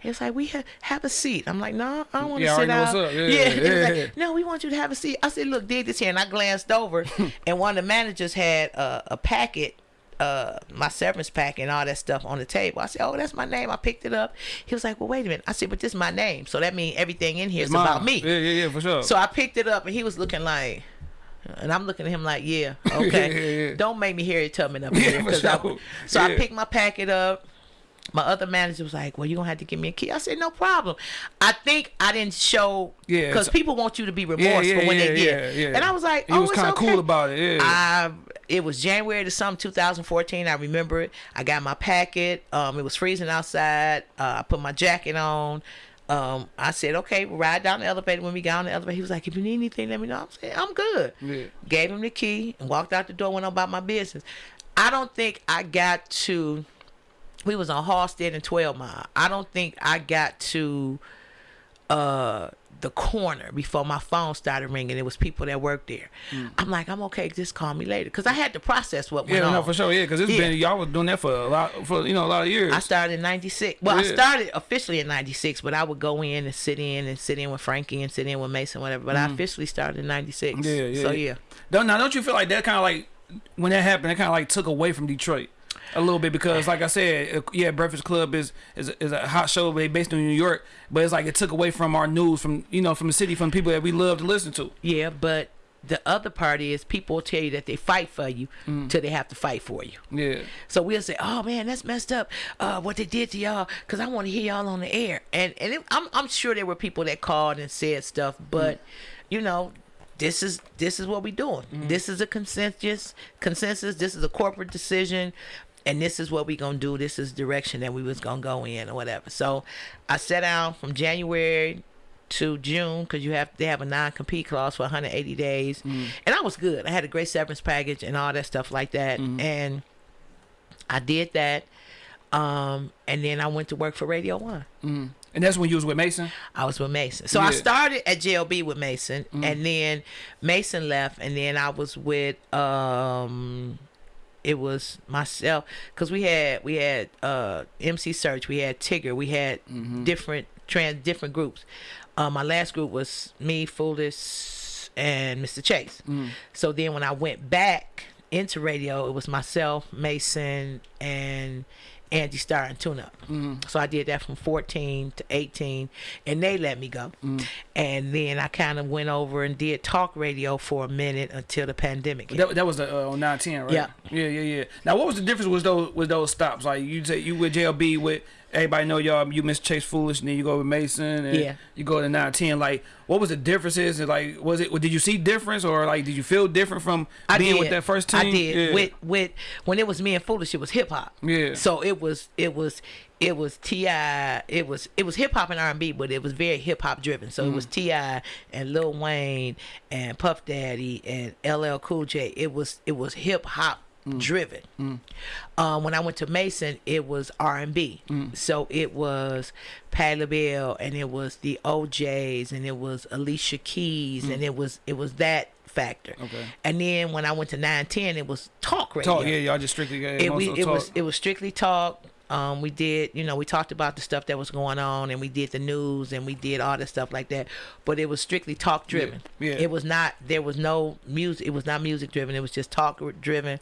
It's like we ha- have a seat. I'm like, no, I don't want to Yeah, sit down. what's. Yeah, yeah, [laughs] like, yeah. no, we want you to have a seat. I said, look, did this here, and I glanced over, [laughs] and one of the managers had a, a packet, uh, my severance packet, and all that stuff on the table. I said, oh, that's my name. I picked it up. He was like, well, wait a minute. I said, but this is my name, so that means everything in here is Mine. about me. Yeah, yeah, yeah, for sure. So I picked it up, and he was looking like. And I'm looking at him like, yeah, [laughs] okay. Yeah, yeah. Don't make me Harriet Tubman up Yeah, here. for 'cause I- sure. so I picked my packet up. My other manager was like, well, you're going to have to give me a key. I said, no problem. I think I didn't show, because so- people want you to be remorseful yeah, when yeah, they get. yeah, yeah. And I was like, He oh, was kinda okay. cool about it, yeah. I, it was January to some 2014. I remember it. I got my packet. Um, it was freezing outside. Uh, I put my jacket on. Um, I said, okay, we'll ride down the elevator. When we got on the elevator, he was like, if you need anything, let me know. I'm saying, I'm good. Yeah. Gave him the key and walked out the door, went on about my business. I don't think I got to, we was on Halsted and 12 Mile. I don't think I got to uh the corner before my phone started ringing. It was people that worked there. I'm like, I'm okay. Just call me later, because I had to process what went Mm. yeah, on. no, for sure. Yeah, because it's Yeah. been y'all was doing that for a lot, for you know, a lot of years. I started in '96. Well, I started officially in '96, but I would go in and sit in and sit in with Frankie and sit in with Mason, whatever. But I officially started in '96. Mm. Yeah, yeah. So yeah, Don't now don't you feel like that kind of like when that happened, it kind of like took away from Detroit a little bit because like I said, uh, yeah, Breakfast Club is is is a hot show they based in New York, but it's like it took away from our news from you know from the city from people that we love to listen to. yeah. But the other part is people will tell you that they fight for you Mm. till they have to fight for you. Yeah, So we'll say, "Oh man, that's messed up. Uh, what they did to y'all, because I want to hear y'all on the air." And and it, I'm I'm sure there were people that called and said stuff, but you know, this is this is what we doing. This is a consensus consensus. This is a corporate decision. And this is what we're gonna do. This is direction that we was gonna go in or whatever. So, I sat down from January to June because you have they have a non compete clause for 180 days, and I was good. I had a great severance package and all that stuff like that, and I did that. Um, and then I went to work for Radio One. and that's when you was with Mason. I was with Mason. So I started at JLB with Mason, and then Mason left, and then I was with um, it was myself because we had we had uh MC Serch, we had Tigger, we had different trans different groups. Uh, my last group was me, Foolish, and Mr. Chase. So then when I went back into radio, it was myself, Mason, and Andy Starr and Tune Up. So I did that from 14 to 18, and they let me go. And then I kind of went over and did talk radio for a minute until the pandemic. hit. That, that was the uh, on nine ten, right? Yeah. yeah, yeah, yeah. Now, what was the difference with those with those stops? Like you say, you with JLB with everybody know y'all. You miss Chase Foolish, and then you go with Mason, and Yeah. you go to nine ten. Like, what was the differences? And like, was it? Did you see difference, or like, did you feel different from I being did. with that first team? I did. Yeah. With with when it was me and Foolish, it was hip hop. Yeah. So it was it was it was Ti. It was it was hip hop and R and B, but it was very hip hop driven. So it was Mm-hmm. T.I. and Lil Wayne and Puff Daddy and LL Cool J. It was it was hip hop driven. Um, when I went to Mason, it was R and B. So it was Patti LaBelle, and it was the OJ's, and it was Alicia Keys, and it was it was that factor. Okay. And then when I went to nine ten, it was talk radio Talk, yeah, y'all just strictly yeah, it, we, it was it was strictly talk. Um, we did, you know, we talked about the stuff that was going on, and we did the news, and we did all the stuff like that. But it was strictly talk driven. yeah. It was not. There was no music. It was not music driven. It was just talk driven.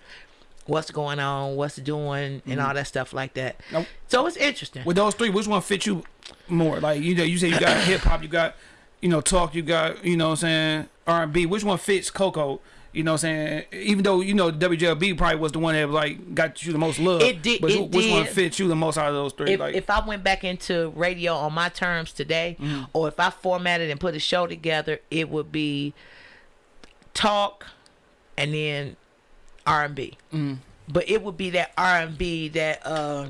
What's going on? What's doing? And mm-hmm. all that stuff like that. Nope. So it's interesting. With those three, which one fits you more? Like you know, you say you got [coughs] hip hop, you got you know talk, you got you know what I'm saying R and B. Which one fits Coco? You know what I'm saying? Even though you know WJLB probably was the one that like got you the most love. It did- But it which one fits you the most out of those three? if, like if I went back into radio on my terms today, mm-hmm. or if I formatted and put a show together, it would be talk and then R and B. But it would be that R and B that uh,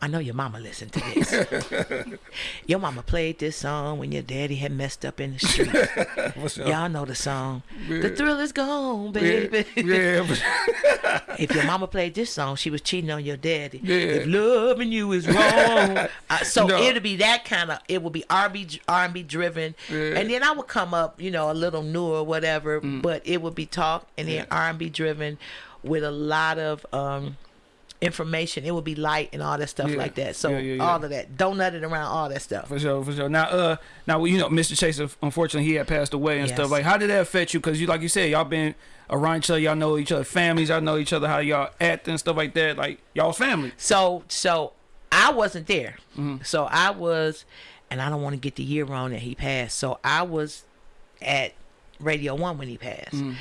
I know your mama listened to this. [laughs] your mama played this song when your daddy had messed up in the [laughs] street. Y'all know the song. The thrill is gone, baby. Yeah, yeah. [laughs] if your mama played this song, she was cheating on your daddy. Yeah. If loving you is wrong, uh, so No. it'll be that kind of. It will be R&B, R&B driven, Yeah. and then I would come up, you know, a little newer, whatever. Mm. But it would be talk and then R&B driven, with a lot of um information. It would be light and all that stuff Yeah. like that. So Yeah, yeah, all of that, donut it around all that stuff. For sure, for sure. Now, uh, now you know, Mr. Chase, unfortunately, he had passed away and Yes. stuff. Like, how did that affect you? Because you, like you said, y'all been around each other. Y'all know each other, families. Y'all know each other. How y'all act and stuff like that. Like, y'all's family. So so I wasn't there. Mm-hmm. So I was, and I don't want to get the year wrong that he passed. So I was at Radio One when he passed. Mm-hmm.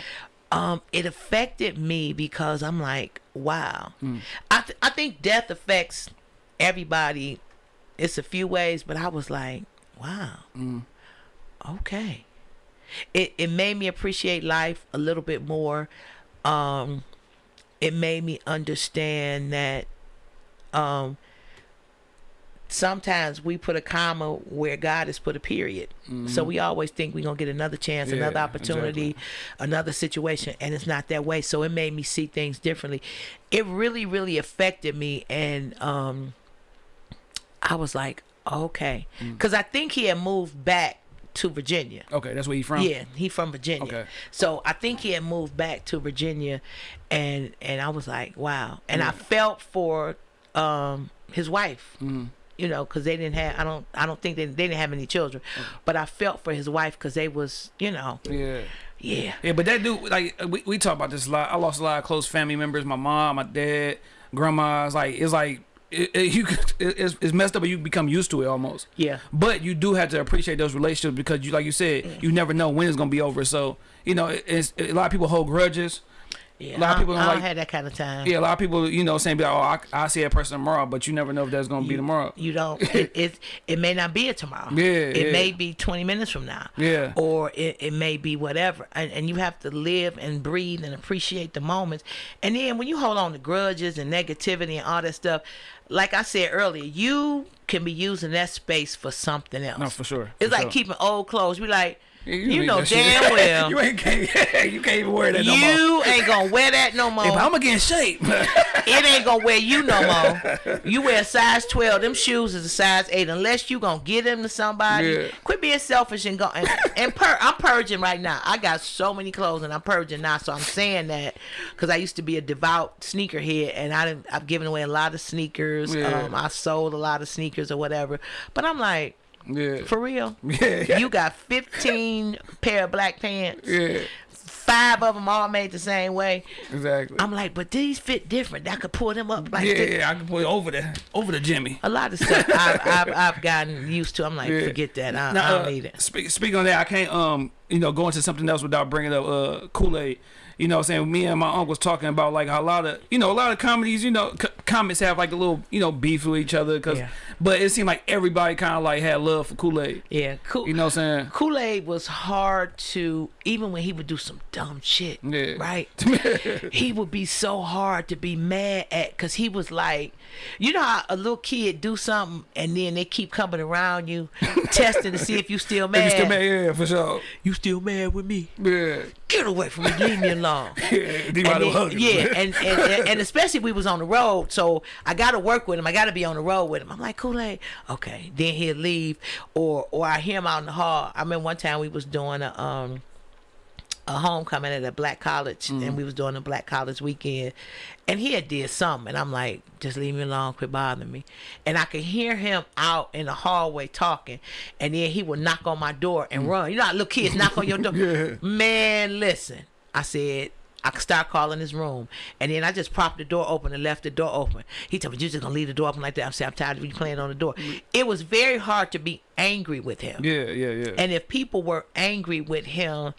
Um, it affected me because I'm like, wow. Mm. I th- I think death affects everybody. It's a few ways, but I was like, wow. Mm. Okay. It it made me appreciate life a little bit more. Um, it made me understand that um sometimes we put a comma where God has put a period. So we always think we're gonna get another chance, Mm-hmm. Yeah, another opportunity, another situation, and it's not that way. So it made me see things differently. It really, really affected me and um I was like, okay. Mm. Cause I think he had moved back to Virginia. Okay, that's where you from. Yeah, he from Virginia. Okay. So I think he had moved back to Virginia, and and I was like, wow. And Mm. I felt for um his wife. Mm-hmm. You know, because they didn't have. I don't. I don't think they, they didn't have any children, mm. but I felt for his wife because they was. You know. Yeah. Yeah. Yeah, but that dude, like, we, we talk about this a lot. I lost a lot of close family members. My mom, my dad, grandma. It's like, it's like, it, it, you, it's, it's messed up, but you become used to it almost. Yeah. But you do have to appreciate those relationships because you, like you said, mm. you never know when it's gonna be over. So you know, it, it's a lot of people hold grudges. Yeah. A lot of people I don't don't like- have that kind of time. Yeah, a lot of people, you know, saying, be like, "Oh, I, I see that person tomorrow," but you never know if that's gonna be tomorrow. You don't. [laughs] It, it it may not be a tomorrow. Yeah, It yeah. may be twenty minutes from now. Yeah. Or it, it may be whatever, and and you have to live and breathe and appreciate the moments. And then when you hold on to grudges and negativity and all that stuff, like I said earlier, you can be using that space for something else. No, for sure. It's for like sure. keeping old clothes. We like. Yeah, You, know damn well you ain't can't, [laughs] you can't even wear that no more. you ain't gonna wear that no more. But I'm gonna get in shape. it ain't gonna wear you no more. [laughs] You wear a size twelve. Them shoes is a size eight. Unless you gonna get them to somebody. Yeah. Quit being selfish and go and, and pur- I'm purging right now. I got so many clothes and I'm purging now. So I'm saying that because I used to be a devout sneakerhead and I didn't, I've given away a lot of sneakers. Yeah. Um, I sold a lot of sneakers or whatever. But I'm like, yeah. for real. [laughs] Yeah. You got 15 [laughs] pair of black pants. yeah. Five of them all made the same way. Exactly. I'm like, but these fit different. I could pull them up like yeah, this. yeah, I can pull it over the over the Jimmy. A lot of stuff I've, [laughs] I've, I've gotten used to. I'm like, Yeah. forget that. I, Now, I don't uh, need it. Speak, speaking on that, I can't um you know go into something else without bringing up uh Kool Aid. You know, what I'm saying me and my uncle was talking about like a lot of you know a lot of comedies you know comics have like a little you know beef with each other because Yeah. but it seemed like everybody kind of like had love for Kool Aid. Yeah, cool. You know what I'm saying? Kool Aid was hard to even when he would do some dumb shit. Yeah. Right. [laughs] he would be so hard to be mad at because he was like, you know how a little kid do something and then they keep coming around you, [laughs] testing to see if you still If mad. you still mad, yeah, for sure. You still mad with me? Yeah, get away from me, leave me alone. [laughs] D. And then- yeah, and, and, and and especially we was on the road, so I got to work with him. I got to be on the road with him. I'm like Kool Aid, okay. Then he'll leave, or or I hear him out in the hall. I remember one time we was doing a um a homecoming at a black college, Mm-hmm. and we was doing a black college weekend, and he had did something, and I'm like, just leave me alone, quit bothering me. And I could hear him out in the hallway talking, and then he would knock on my door and run. You know how little kids knock on your door. Mm. [laughs] Yeah. Man, listen, I said. I could start calling his room, and then I just propped the door open and left the door open. He told me, "You just gonna leave the door open like that?" I'm saying, "I'm tired of you playing on the door." It was very hard to be angry with him, Yeah, yeah, yeah. and if people were angry with him,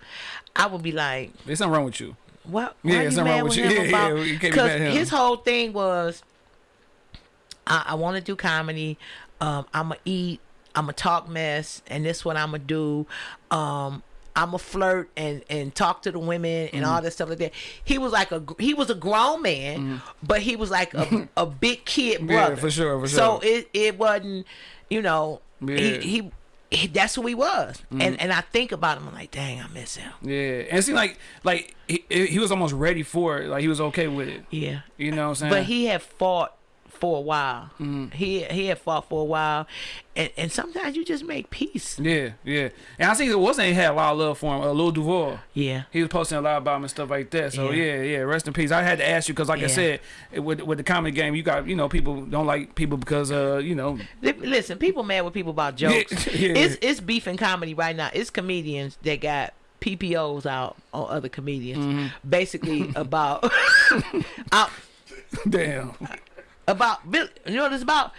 I would be like, There's something wrong with you. what? Yeah, there's something wrong with you. [laughs] Yeah, about? yeah, you can't be Because mad his whole thing was, I, I want to do comedy. Um, I'm gonna eat. I'm gonna talk mess, and this what I'm gonna do. Um, I'm gonna flirt and and talk to the women and Mm-hmm. all that stuff like that. He was like a he was a grown man, but he was like a, [laughs] a big kid Mm-hmm. Yeah, brother. for sure, for So sure. it it wasn't, you know, Yeah. Mm-hmm. he, he he that's who he was. And and I think about him, I'm like, dang, I miss him. Yeah, and it seemed like like he, he was almost ready for it. Like he was okay with it. Yeah. You know what I'm saying? But he had fought for a while. Mm-hmm. He he had fought for a while, and and sometimes you just make peace. Yeah, yeah. And I think it wasn't he had a lot of love for him. Uh, Lil Duval. Yeah. He was posting a lot about him and stuff like that. So Yeah. yeah, yeah. Rest in peace. I had to ask you because, like I said, it, with with the comedy game, you got you know people don't like people because uh you know Listen, people mad with people about jokes. [laughs] Yeah. It's it's beef and comedy right now. It's comedians that got PPOs out on other comedians, Mm-hmm. basically [laughs] about [laughs] out damn about you know what it's about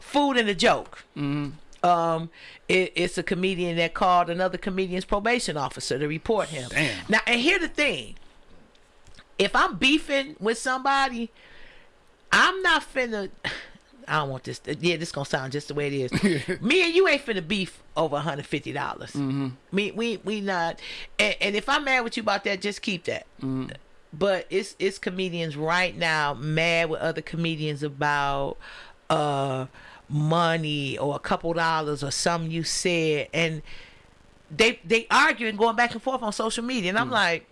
food and a joke. Mm-hmm. Um, it, it's a comedian that called another comedian's probation officer to report him. Damn. Now, and here the thing: if I'm beefing with somebody, I'm not finna. [sighs] I don't want this. Yeah, this gonna sound just the way it is. [laughs] Me and you ain't finna beef over 150 dollars. Mm-hmm. Me, we, we not. And, and if I'm mad with you about that, just keep that. But it's it's comedians right now mad with other comedians about uh money or a couple dollars or something you said, and they they arguing going back and forth on social media, and I'm like.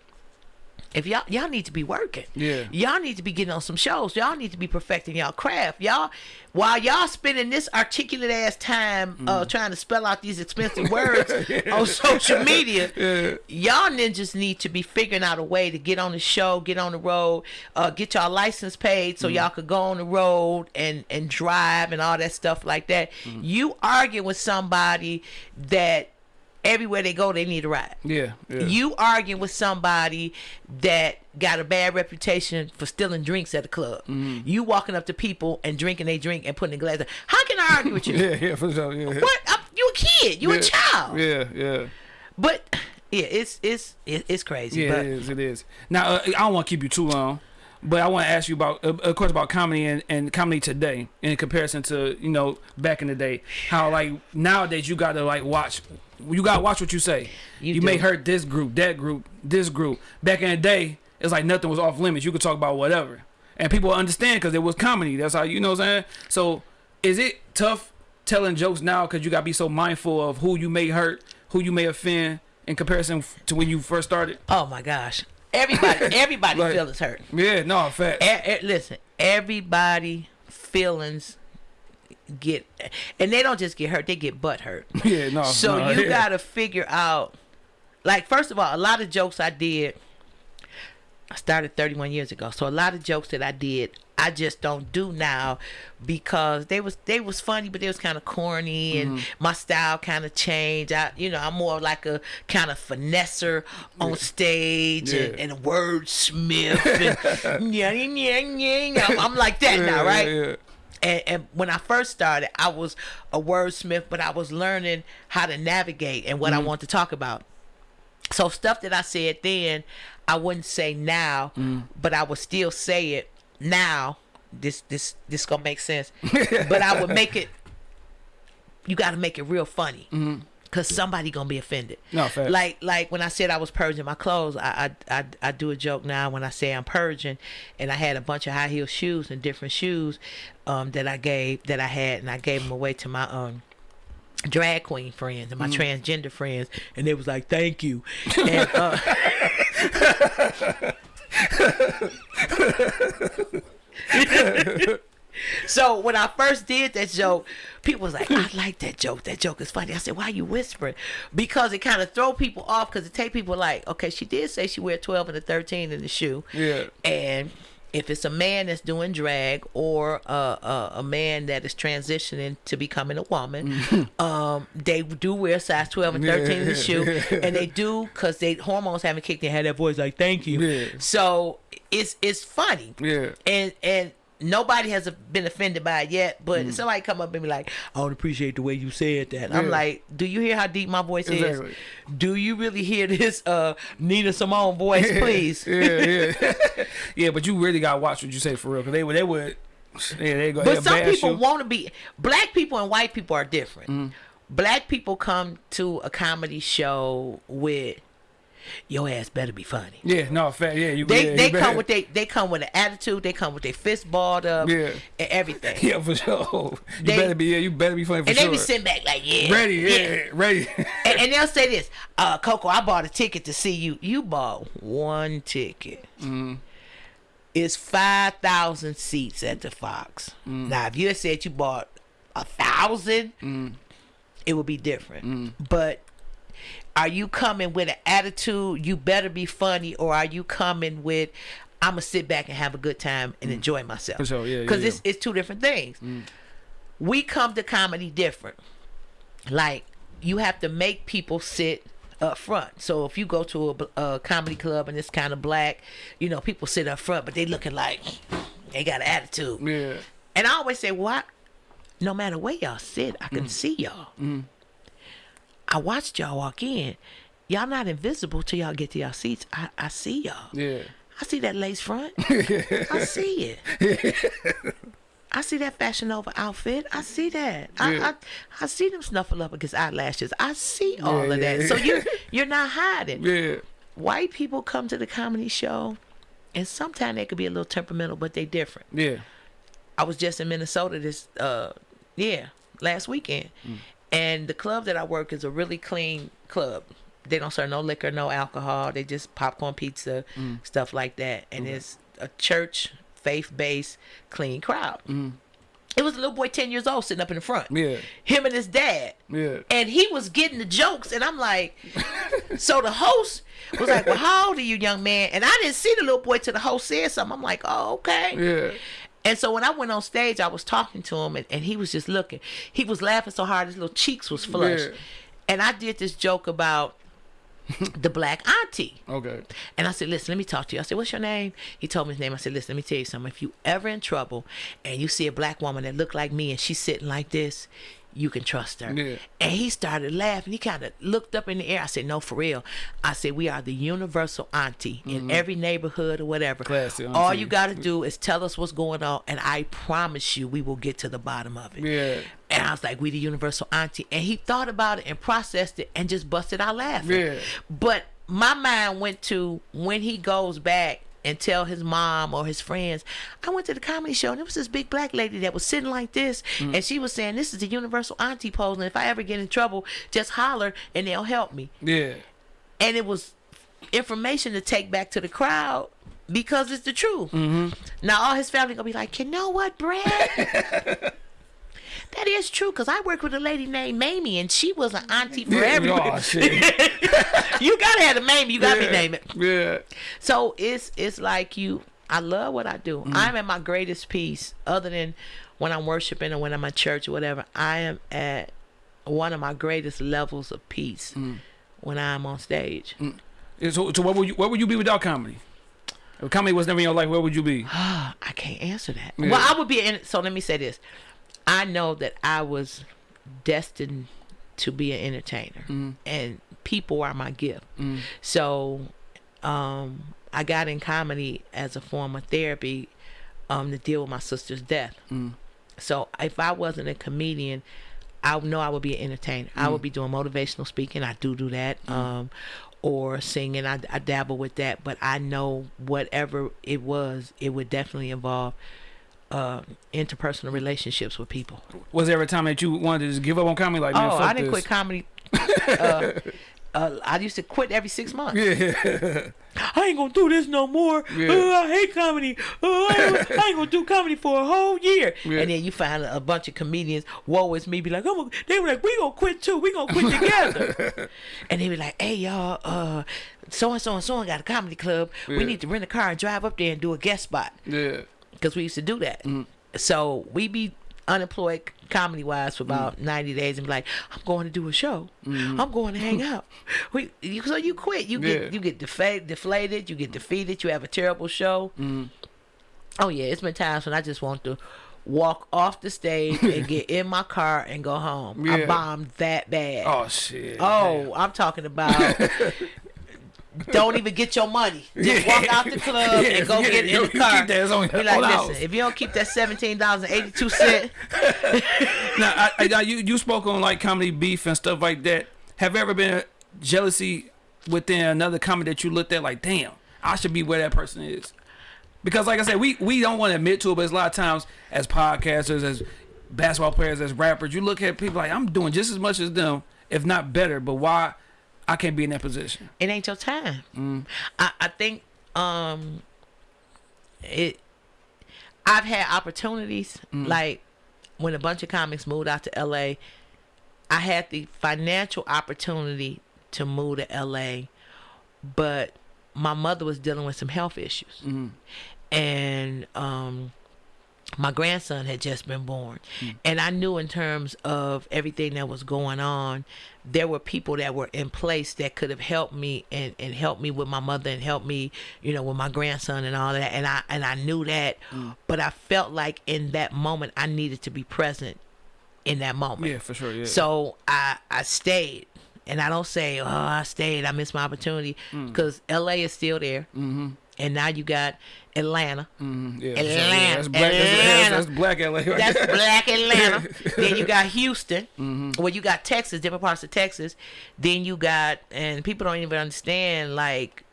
If y'all y'all need to be working, Yeah. y'all need to be getting on some shows. Y'all need to be perfecting y'all craft. Y'all while y'all spending this articulate ass time Mm. uh trying to spell out these expensive [laughs] words on social media, [laughs] y'all ninjas need to be figuring out a way to get on the show, get on the road, uh get y'all license paid Mm. so y'all could go on the road and and drive and all that stuff like that. Mm. You argue with somebody that everywhere they go they need a ride. yeah, yeah. You arguing with somebody that got a bad reputation for stealing drinks at a club. Mm-hmm. You walking up to people and drinking they drink and putting a glass. How can I argue with you? [laughs] yeah, yeah, for sure. Yeah. What? I'm, you a kid? You yeah. a child? Yeah, yeah. But yeah, it's it's it's crazy. Yeah, but it is. It is. Now, uh, I don't want to keep you too long, but I want to ask you about, uh, of course, about comedy and, and comedy today in comparison to you know back in the day. How like nowadays you got to like watch, you got to watch what you say. You You, may hurt this group, that group, this group. Back in the day, it's like nothing was off limits. You could talk about whatever, and people understand because it was comedy. That's how you know what I'm saying. So, is it tough telling jokes now because you got to be so mindful of who you may hurt, who you may offend? In comparison to when you first started, oh my gosh, everybody [laughs] everybody Like- feelings hurt. Yeah, no, fact. E- e- listen, everybody feelings get, and they don't just get hurt; they get butt hurt. [laughs] Yeah, no. So no, you yeah. gotta figure out, like, first of all, a lot of jokes I did. I started 31 years ago, so a lot of jokes that I did, I just don't do now because they was they was funny, but they was kind of corny, and Mm-hmm. my style kind of changed. I, you know, I'm more like a kind of finesser on stage and, Yeah. and a wordsmith, and [laughs] [laughs] yeah, yeah, yeah, yeah. I'm, I'm like that now, Yeah, right? And, and when I first started, I was a wordsmith, but I was learning how to navigate and what I mm-hmm. want to talk about. So stuff that I said then, I wouldn't say now, mm. but I would still say it now. This this this gonna make sense, [laughs] but I would make it. You got to make it real funny, mm-hmm. Cause somebody gonna be offended. No, fact. Like like when I said I was purging my clothes, I, I I I do a joke now when I say I'm purging, and I had a bunch of high heel shoes and different shoes, um that I gave that I had, and I gave them away to my um drag queen friends and my transgender friends, and they was like, "Thank you," and uh, [laughs] [laughs] so when I first did that joke, people was like, "I like that joke. That joke is funny." I said, "Why you whispering?" Because it kind of throw people off. Because it take people like, "Okay, she did say she wear twelve and a thirteen in the shoe." Yeah. And if it's a man that's doing drag or a, a, a man that is transitioning to becoming a woman, [laughs] um, they do wear size 12 and 13 in the shoe. [laughs] And they do because they hormones haven't kicked in, had that voice like, thank you. Yeah. So it's it's funny. Yeah. And, and, Nobody has been offended by it yet, but Mm. somebody come up and be like, "I don't appreciate the way you said that." I'm like, "Do you hear how deep my voice Exactly. is? Do you really hear this uh, Nina Simone voice, [laughs] please?" yeah, yeah, [laughs] yeah. But you really gotta watch what you say for real, cause they would, they would, yeah, they go. But some people want to be black people and white people are different. Mm-hmm. Black people come to a comedy show with your ass better be funny. Yeah, no, fat. Yeah, you. They yeah, they you come better- with they they come with an attitude. They come with their fist balled up Yeah. and everything. [laughs] Yeah, for sure. You They- better be. Yeah, you better be funny for and sure. they be sitting back like, yeah, ready. Yeah, ready. [laughs] And, and they'll say this, uh, Coco, I bought a ticket to see you. You bought one ticket. Mm-hmm. It's five thousand seats at the Fox. Mm. Now, if you had said you bought a thousand, Mm. it would be different. But are you coming with an attitude? You better be funny, or are you coming with? I'm gonna sit back and have a good time and enjoy myself. Mm. For sure, yeah, yeah, Because yeah. it's it's two different things. We come to comedy different like you have to make people sit up front. So if you go to a, a comedy club and it's kind of black, you know, people sit up front, but they looking like they got an attitude. yeah. And I always say, what? No matter where y'all sit, I Mm. can see y'all. I watched y'all walk in. Y'all not invisible till y'all get to y'all seats. I, I see y'all. Yeah. I see that lace front. [laughs] I see it. I see that Fashion Nova outfit. I see that. I, Yeah. I I see them Snuffleupagus eyelashes. I see all Yeah, of that. yeah, So you're [laughs] you're not hiding. Yeah. White people come to the comedy show, and sometimes they could be a little temperamental, but they different. Yeah. I was just in Minnesota this uh yeah last weekend, Mm. And the club that I work is a really clean club. They don't serve no liquor, no alcohol. They just popcorn pizza, Mm. stuff like that, and it's a church faith based clean crowd. It was a little boy ten years old sitting up in the front. Mm. Yeah. Him and his dad. Yeah. And he was getting the jokes, and I'm like, [laughs] so the host was like, "Well, how old are you, young man?" And I didn't see the little boy till the host said something. I'm like, "Oh, okay." Yeah. And so when I went on stage, I was talking to him, and, and he was just looking. He was laughing so hard his little cheeks was flushed. Yeah. And I did this joke about the black auntie. Okay. And I said, listen, let me talk to you. I said, what's your name? He told me his name. I said, listen, let me tell you something. If you ever in trouble and you see a black woman that look like me and she's sitting like this, you can trust her. Yeah. And he started laughing. He kind of looked up in the air. I said, no, for real. I said, we are the universal auntie in every neighborhood or whatever. Mm-hmm. Classy All you got to do is tell us what's going on, and I promise you we will get to the bottom of it. Yeah. And I was like, we the universal auntie. And he thought about it and processed it and just busted out laughing. Yeah. But my mind went to when he goes back and tell his mom or his friends, I went to the comedy show and there was this big black lady that was sitting like this Mm. and she was saying, This is the universal auntie pose and if I ever get in trouble, just holler and they'll help me. Yeah. And it was information to take back to the crowd because it's the truth. Mm-hmm. Now all his family gonna be like, you know what, Brad? [laughs] that is true because I worked with a lady named Mamie and she was an auntie for Yeah. everybody. Oh, shit. [laughs] you gotta have a Mamie. You gotta yeah. be name it. Yeah. So it's it's like you. I love what I do. Mm-hmm. I'm at my greatest peace, other than when I'm worshiping or when I'm at church or whatever. I am at one of my greatest levels of peace Mm. when I'm on stage. Yeah, So, so what would you what would you be without comedy? If comedy was never in your life, where would you be? [sighs] I can't answer that. Yeah. Well, I would be in. So let me say this: I know that I was destined to be an entertainer, Mm. and people are my gift. So, um, I got in comedy as a form of therapy, um, to deal with my sister's death. Mm. So if I wasn't a comedian, I know I would be an entertainer. I Mm. would be doing motivational speaking. I do do that. Um, or singing. I, I dabble with that, but I know whatever it was, it would definitely involve uh, interpersonal relationships with people. Was there a time that you wanted to just give up on comedy? Like, oh, I didn't this? quit comedy. [laughs] uh, uh, I used to quit every six months. Yeah. I ain't gonna do this no more. Yeah. Uh, I hate comedy. Uh, I, I ain't gonna do comedy for a whole year. Yeah. And then you find a bunch of comedians, woe is me, be like, oh, they were like, we gonna quit too. We gonna quit together. [laughs] and they be like, hey y'all, uh, so and so and so and got a comedy club. Yeah. We need to rent a car and drive up there and do a guest spot Yeah. Because we used to do that. Mm-hmm. So we be unemployed comedy wise for about Mm. 90 90 days and be like, I'm going to do a show. I'm going to hang [laughs] out. We, you, so you quit. You get Mm-hmm. You get defa- deflated. You get defeated. You have a terrible show. Mm-hmm. Oh yeah, it's been times when I just want to walk off the stage and get in my car and go home. I [laughs] Yeah. bombed that bad. Oh shit. Oh, I'm talking about. [laughs] don't even get your money. [laughs] Just walk out the club Yeah, and go forget get in You- the car. keep that. Be like, listen, house." if you don't keep that seventeen dollars and eighty two cent, [laughs] Now, I, I, you you spoke on like comedy beef and stuff like that. Have you ever been jealousy within another comedy that you looked at like, damn, I should be where that person is? Because like I said, we we don't want to admit to it, but it's a lot of times as podcasters, as basketball players, as rappers, you look at people like I'm doing just as much as them, if not better. But why I can't be in that position? it ain't your time. Mm. I, I think um it. I've had opportunities Mm. like when a bunch of comics moved out to L.A. I had the financial opportunity to move to L.A., but my mother was dealing with some health issues, and um, my grandson had just been born, mm. and I knew in terms of everything that was going on, there were people that were in place that could have helped me and and helped me with my mother and helped me, you know, with my grandson and all that, and I and I knew that, mm. but I felt like in that moment I needed to be present in that moment. Yeah, for sure. Yeah. So I I stayed, and I don't say oh I stayed I missed my opportunity mm. because L.A. is still there, mm-hmm. and now you got Atlanta. Mhm, yeah, sure. Atlanta. That's black. That's, Atlanta. that's black LA. Right That's black Atlanta. [laughs] then you got Houston. Mm-hmm. Well, you got Texas, different parts of Texas. Then you got, and people don't even understand like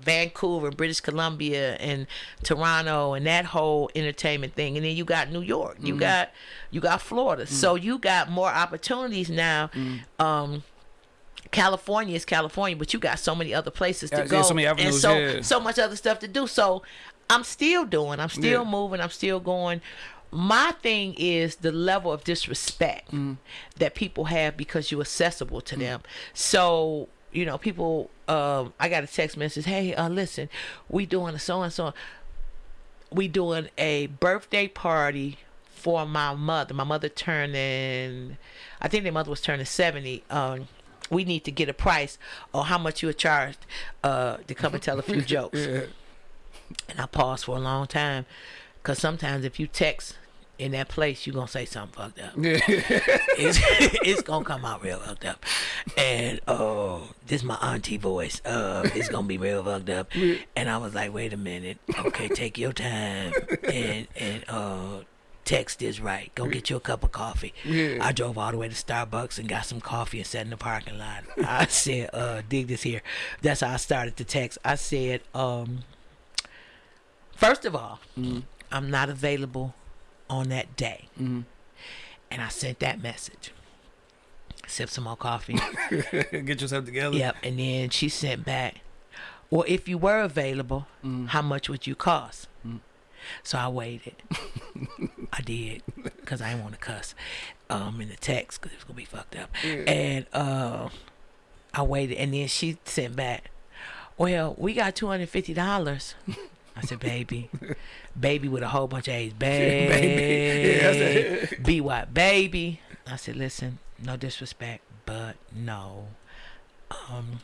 Vancouver, British Columbia, and Toronto, and that whole entertainment thing. And then you got New York. Mm-hmm. You got you got Florida. Mm. So you got more opportunities now. Um, California is California, but you got so many other places to Yeah, yeah, go, so many and so yeah. so much other stuff to do. So I'm still doing. I'm still Yeah. moving. I'm still going. My thing is the level of disrespect Mm. that people have because you're accessible to them. So you know, people. Um, I got a text message. Hey, uh, listen, we doing a so and so. We doing a birthday party for my mother. My mother turning. I think their mother was turning seventy. Um, we need to get a price on how much you were charged uh, to come and tell a few [laughs] jokes. Yeah. And I paused for a long time because sometimes if you text in that place, you're going to say something fucked up. Yeah. [laughs] It's, [laughs] it's going to come out real fucked up. And oh, this is my auntie voice. Uh, it's going to be real fucked up. And I was like, wait a minute. Okay, take your time and, and uh, text is right. Go get you a cup of coffee. Yeah. I drove all the way to Starbucks and got some coffee and sat in the parking lot. I [laughs] said, uh, dig this here. That's how I started the text. I said, um, First of all, I'm not available on that day. And I sent that message. Sip some more coffee. [laughs] Get yourself together. yep. And then she sent back, Well, if you were available, how much would you cost? So I waited. [laughs] I did because I didn't want to cuss um, in the text because it was going to be fucked up. And uh, I waited. And then she sent back, Well, we got $250. I said, baby, baby with a whole bunch of A's, [laughs] baby, Yeah, [laughs] be what, baby. I said, listen, no disrespect, but no. Um,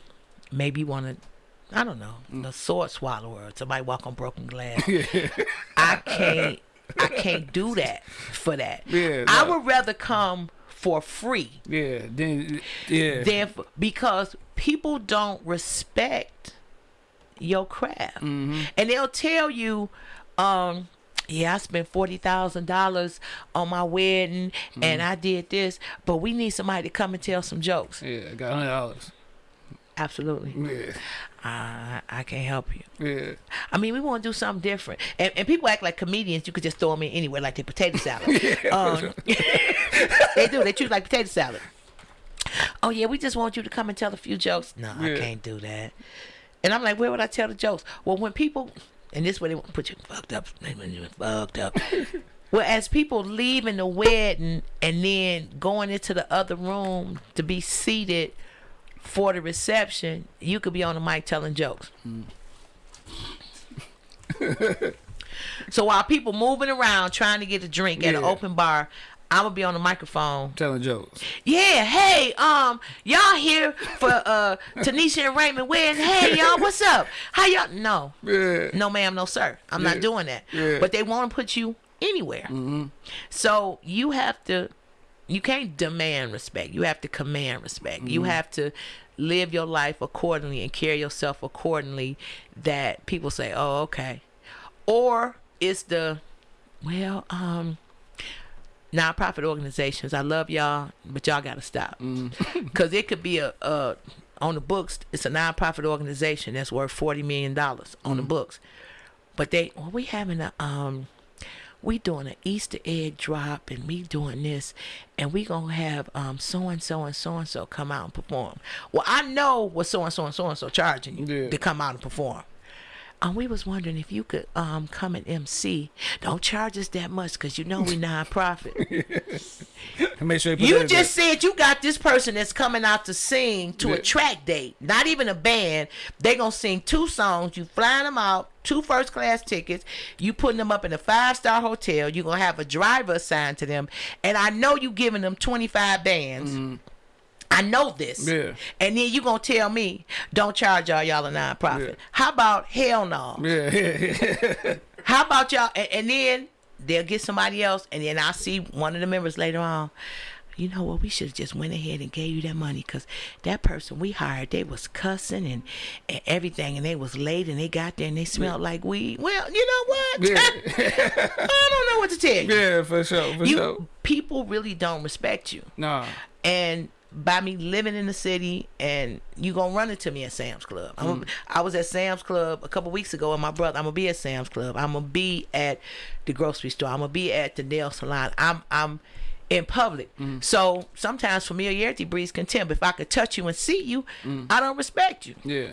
maybe you want to, I don't know, the sword swallower, somebody walk on broken glass. [laughs] I can't, I can't do that for that. Yeah, I no. would rather come for free Yeah. Then yeah. than f- because people don't respect your craft, Mm-hmm. and they'll tell you, um, "Yeah, I spent forty thousand dollars on my wedding, Mm-hmm. and I did this, but we need somebody to come and tell some jokes." yeah. I got hundred dollars. Absolutely, Yeah. I I can't help you. Yeah. I mean, we want to do something different, and, and people act like comedians. You could just throw them in anywhere, like they potato [laughs] salad. um, [laughs] they do. They treat it like potato salad. oh yeah, we just want you to come and tell a few jokes. No, I can't do that. And I'm like, where would I tell the jokes? Well, when people, and this way they put you fucked up, when you fucked up. [laughs] well, as people leaving the wedding and then going into the other room to be seated for the reception, you could be on the mic telling jokes. so while people moving around trying to get a drink at an open bar, I'm gonna be on the microphone Telling jokes. yeah, hey, um, y'all here for uh Tanisha and Raymond wedding. Hey y'all, what's up? How y'all no. Yeah. No ma'am, no sir. I'm Yeah. not doing that. Yeah. But they want to put you anywhere. So you have to you can't demand respect. You have to command respect. You have to live your life accordingly and carry yourself accordingly that people say, "Oh, okay." Or it's the well, um nonprofit organizations. I love y'all, but y'all got to stop [laughs] because it could be a, a on the books. It's a nonprofit organization that's worth forty million dollars on the books, but they well, we having a um we doing an Easter egg drop and me doing this and we gonna have um so and so and so and so come out and perform. Well, I know what so and so and so and so charging you Yeah. to come out and perform. Um, we was wondering if you could um come and MC. Don't charge us that much because you know we nonprofit. [laughs] And make sure you put You that- just said you got this person that's coming out to sing to Yeah. a track date, not even a band. They gonna sing two songs. You flying them out, two first class tickets. You putting them up in a five star hotel. You gonna have a driver assigned to them, and I know you giving them twenty five bands. I know this. Yeah. And then you gonna tell me don't charge y'all y'all a nonprofit. Yeah. How about hell no? Yeah, yeah, [laughs] yeah. How about y'all? And, and then they'll get somebody else, and then I'll see one of the members later on. You know what? We should have just went ahead and gave you that money because that person we hired, they was cussing and, and everything, and they was late, and they got there and they smelled like weed. Well, you know what? Yeah. [laughs] I don't know what to tell you. yeah, for sure, for you sure. people really don't respect you, Nah. and by me living in the city and you gonna run into me at Sam's Club. I'm mm. I was at Sam's Club a couple weeks ago and my brother I'm gonna be at Sam's Club. I'm gonna be at the grocery store. I'm gonna be at the nail salon. I'm I'm in public. Mm. So sometimes familiarity breeds contempt. If I could touch you and see you, mm. I don't respect you. Yeah.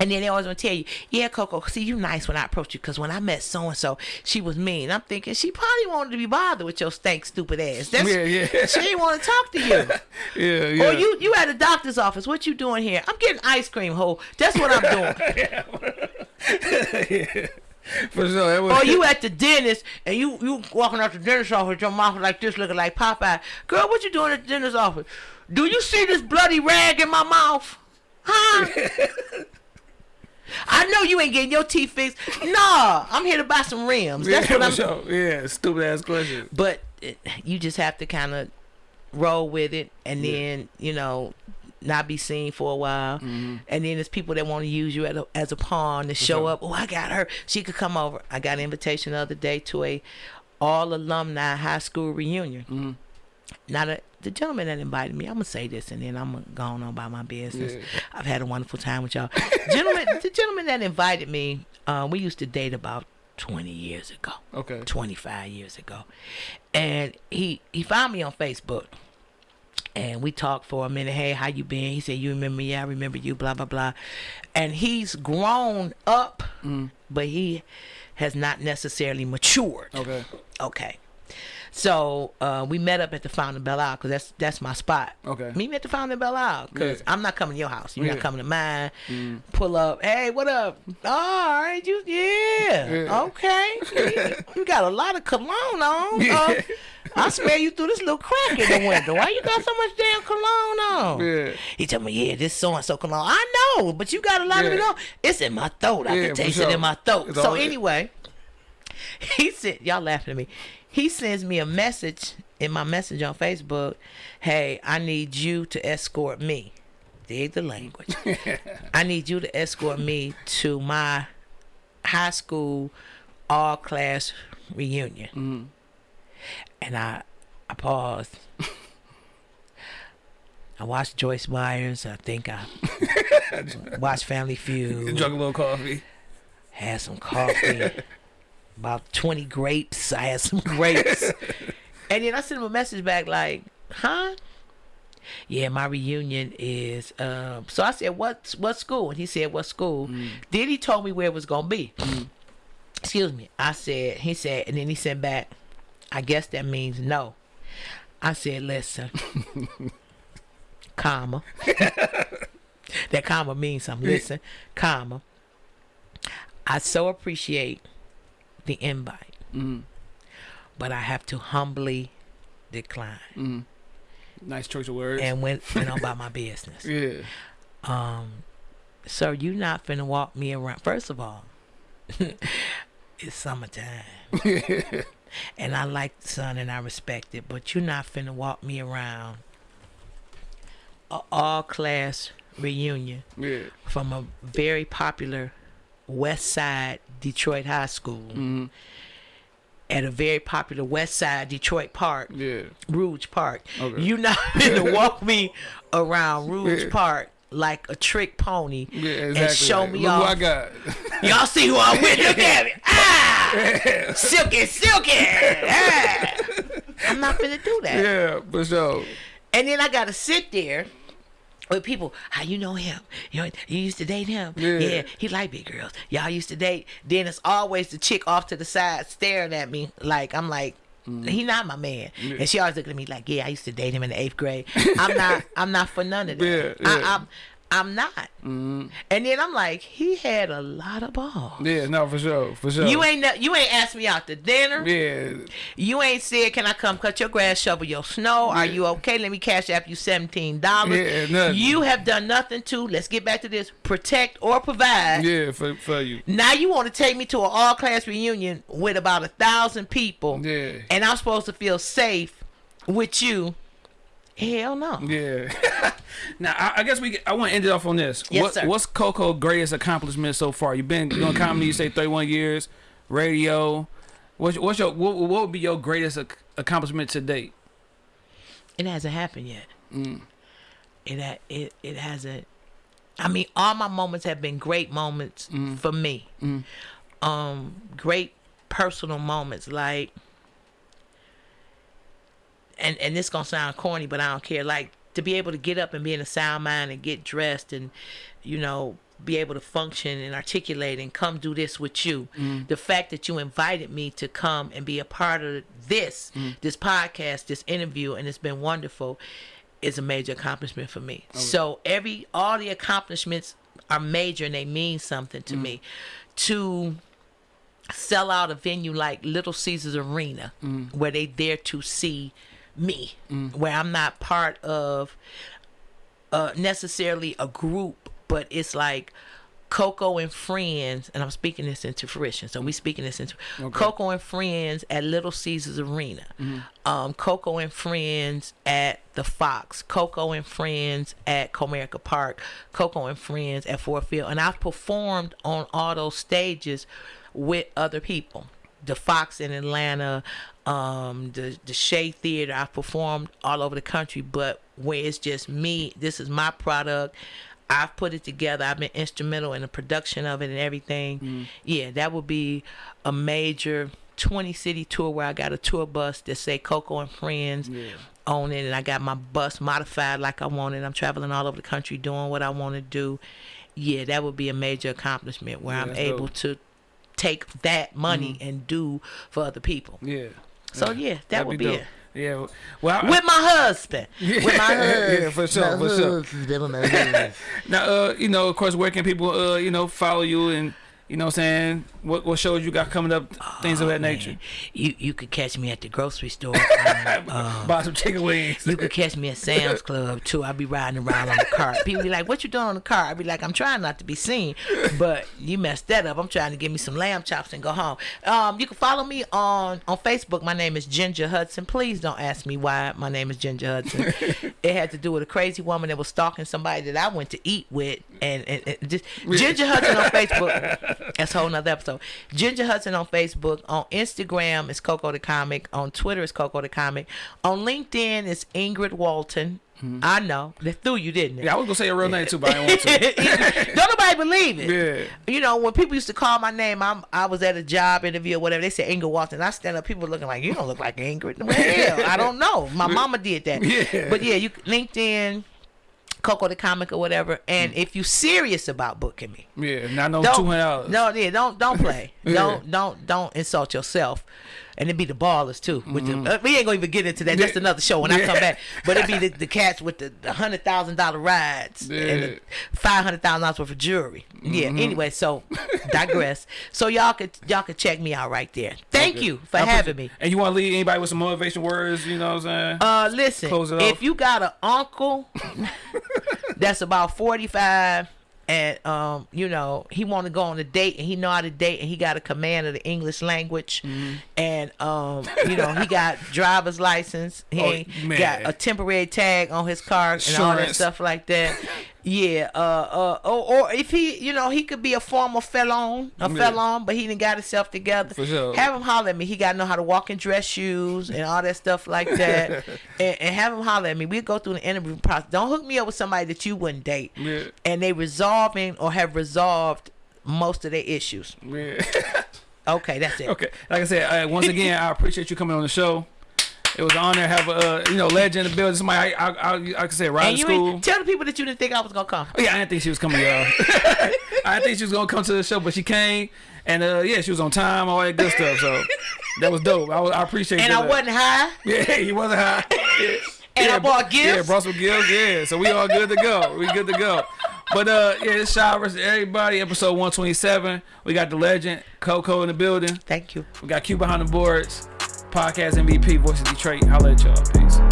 And then they always gonna tell you, yeah, Coco, see you nice when I approach you, cause when I met so and so, she was mean. I'm thinking she probably wanted to be bothered with your stank stupid ass. That's, Yeah, yeah. [laughs] She didn't want to talk to you. [laughs] Yeah, yeah. Or you you at a doctor's office. What you doing here? I'm getting ice cream, ho. That's what I'm doing. [laughs] Yeah. for sure. Was, or you at the dentist and you you walking out the dentist office your mouth like this, looking like Popeye. Girl, what you doing at the dentist office? Do you see this bloody rag in my mouth? Huh? I know you ain't getting your teeth fixed. Nah, I'm here to buy some rims. That's yeah, what I'm. sure. Yeah, stupid ass question. But it, you just have to kind of roll with it, and Yeah. then you know not be seen for a while. Mm-hmm. And then there's people that want to use you as a, as a pawn to show up. Oh, I got her. She could come over. I got an invitation the other day to a all alumni high school reunion. Mm-hmm. Now the, the gentleman that invited me, I'm gonna say this and then I'm gonna go on about my business. Yeah. I've had a wonderful time with y'all. gentleman, the gentleman that invited me, uh, we used to date about 20 years ago. Okay. 25 years ago. And he he found me on Facebook. And we talked for a minute. Hey, how you been? He said, "You remember me? I remember you." Blah blah blah. And he's grown up, but he has not necessarily matured. Okay. Okay. So uh, we met up at the Fountain Belle Isle because that's that's my spot. Okay. Meet me at the Fountain Belle Isle because Yeah. I'm not coming to your house. You're Yeah. not coming to mine. Pull up. Hey, what up? all right, you yeah. Yeah. Okay. you, you got a lot of cologne on. Yeah. Uh, I smell you through this little crack in the window. Why you got so much damn cologne on? Yeah. He told me, yeah, this so and so cologne. I know, but you got a lot of it Yeah. on. It's in my throat. I Yeah, can taste it in my throat. It's So anyway, he said, y'all laughing at me. He sends me a message in my message on Facebook. Hey, I need you to escort me. Dig the language. [laughs] I need you to escort me to my high school all class reunion. Mm-hmm. And I, I paused. [laughs] I watched Joyce Myers. I think I [laughs] watched Family Feud Drunk a little coffee. had some coffee, about 20 grapes. I had some [laughs] grapes. and then I sent him a message back like, huh? yeah, my reunion is. Um, so I said, what what school? And he said, what school? Then he told me where it was gonna be. Excuse me. I said, he said, and then he sent back. I guess that means no. I said, listen, [laughs] comma. [laughs] that comma means something. Listen, comma. I so appreciate the invite, but I have to humbly decline Nice choice of words. and went went on about my [laughs] business. yeah. Um, so you not finna walk me around. First of all, [laughs] it's summertime, [laughs] and I like the sun and I respect it. But you not finna walk me around a all class reunion Yeah. from a very popular West Side Detroit high school Mm-hmm. at a very popular West Side Detroit park. Yeah. Rouge Park. Okay. You not [laughs] gonna walk me around Rouge Yeah. Park like a trick pony Yeah, exactly. and show Like, me Look off. what I got. [laughs] Y'all see who I'm with? Look at me. [laughs] Ah! silky, silky. Ah! I'm not gonna do that. yeah, for sure. And then I gotta sit there with people. How you know him? You know, you used to date him. Yeah. he like big girls. Y'all used to date. Then it's always the chick off to the side staring at me like I'm like. Mm. He not my man, and she always looking at me like, "Yeah, I used to date him in the eighth grade." I'm not, [laughs] I'm not for none of that. Yeah, yeah. I, I'm, not. Mm-hmm. And then I'm like, he had a lot of balls. Yeah, no, for sure, for sure. You ain't, you ain't asked me out to dinner. Yeah, You ain't said, "Can I come cut your grass, shovel your snow? Are you okay? Let me cash app you seventeen dollars." Yeah, nothing. you have done nothing to. Let's get back to this: protect or provide. yeah, for for you. Now you want to take me to an all class reunion with about a thousand people, Yeah. and I'm supposed to feel safe with you? Hell no. Yeah. [laughs] now I, I guess we. I want to end it off on this. Yes, what, sir. What's Coco's greatest accomplishment so far? You've been doing comedy. You say thirty-one years, radio. What's, what's your what, what would be your greatest ac- accomplishment to date? It hasn't happened yet. Mm. It ha- it it hasn't. I mean, all my moments have been great moments Mm. for me. Um, great personal moments, like, and and this gonna sound corny, but I don't care. Like to be able to get up and be in a sound mind and get dressed and, you know, be able to function and articulate and come do this with you. Mm-hmm. The fact that you invited me to come and be a part of this, mm-hmm. this podcast, this interview, and it's been wonderful, is a major accomplishment for me. Oh, so every all the accomplishments are major and they mean something to mm-hmm. me. To sell out a venue like Little Caesars Arena, where they dare to see me, where I'm not part of uh, necessarily a group, but it's like Coco and friends, and I'm speaking this into fruition. So we speaking this into Coco and friends at Little Caesars Arena, um, Coco and friends at the Fox, Coco and friends at Comerica Park, Coco and friends at Ford Field, and I've performed on all those stages with other people. The Fox in Atlanta, um, the the Shea Theater. I've performed all over the country, but where it's just me, this is my product. I've put it together. I've been instrumental in the production of it and everything. Yeah, that would be a major 20 city tour where I got a tour bus that say Coco and Friends on it, and I got my bus modified like I wanted. I'm traveling all over the country doing what I want to do. Yeah, that would be a major accomplishment where Yeah, I'm able dope. to take that money and do for other people. Yeah. So yeah, that That'd would be be, it. Yeah. Well, I, With my husband. [laughs] With my husband. yeah, for sure, for sure. [laughs] Now, uh, you know, of course, where can people, uh, you know, follow you and, you know, what I'm saying what what shows you got coming up, things of that nature. You you could catch me at the grocery store. [laughs] um, um, Buy some chicken wings. you could catch me at Sam's Club too. I'll be riding around on the car. [laughs] People be like, "What you doing on the car?" I'll be like, "I'm trying not to be seen," but you messed that up. I'm trying to get me some lamb chops and go home. Um, you can follow me on on Facebook. My name is Ginger Hudson. Please don't ask me why my name is Ginger Hudson. [laughs] it had to do with a crazy woman that was stalking somebody that I went to eat with, and, and, and just Ginger Hudson on Facebook. [laughs] That's a whole nother episode. Ginger Hudson on Facebook. On Instagram is Coco the Comic. On Twitter is Coco the Comic. On LinkedIn is Ingrid Walton. Mm-hmm. I know. They threw you, didn't it? Yeah, I was gonna say your real name too, but I didn't want to. [laughs] Don't nobody believe it. Yeah. You know, when people used to call my name, I'm I was at a job interview or whatever. They said Ingrid Walton. I stand up, people looking like you don't look like Ingrid. Well, hell, I don't know. My [laughs] mama did that. Yeah. But yeah, you LinkedIn, Coco the comic or whatever. And Mm. if you serious about booking me, Yeah, not no two hundred dollars. no, yeah, don't don't play. [laughs] Yeah. Don't don't don't insult yourself. And it'd be the ballers too. With the, uh, we ain't gonna even get into that. That's Mm-hmm. Yeah. another show when I come back. But it'd be the, [laughs] the cats with the, the hundred thousand dollar rides and Yeah. the five hundred thousand dollars worth of jewelry. Yeah. Mm-hmm. Anyway, so digress. [laughs] So y'all could y'all could check me out right there. Thank Okay. you for I having me. And you want to leave anybody with some motivation words? You know what I'm saying? Uh, listen, Close it if you got an uncle [laughs] that's about 45 and um you know he want to go on a date and he know how to date and he got a command of the english language. Mm-hmm. and um you know he got [laughs] driver's license. He Oh, got a temporary tag on his car and all that stuff like that yeah uh uh or, or if he you know he could be a former felon a Yeah. felon but he didn't got himself together For sure. have him holler at me he got to know how to walk in dress shoes and all that stuff like that [laughs] and, and have him holler at me we go through the interview process don't hook me up with somebody that you wouldn't date Yeah. and they resolving or have resolved most of their issues Yeah. [laughs] okay that's it okay. Like I said, uh, once again, I appreciate you coming on the show. It was an honor to have a uh, you know legend in the building. Somebody I I, I, I can say right and to school. tell the people that you didn't think I was gonna come Oh, yeah, I didn't think she was coming, y'all. [laughs] I didn't think she was gonna come to the show, but she came, and uh, yeah, she was on time, all that good stuff. So [laughs] that was dope. I, was, I appreciate. and. I wasn't high Yeah, [laughs] he wasn't high. Yeah. And I yeah, bought gifts? Yeah, brought some gifts. Yeah, so we all good to go. We good to go. But uh, yeah, it's versus everybody, episode 127. We got the legend Coco in the building. thank you We got Q behind the boards. Podcast MVP, Voice of Detroit. Holla at y'all. Peace.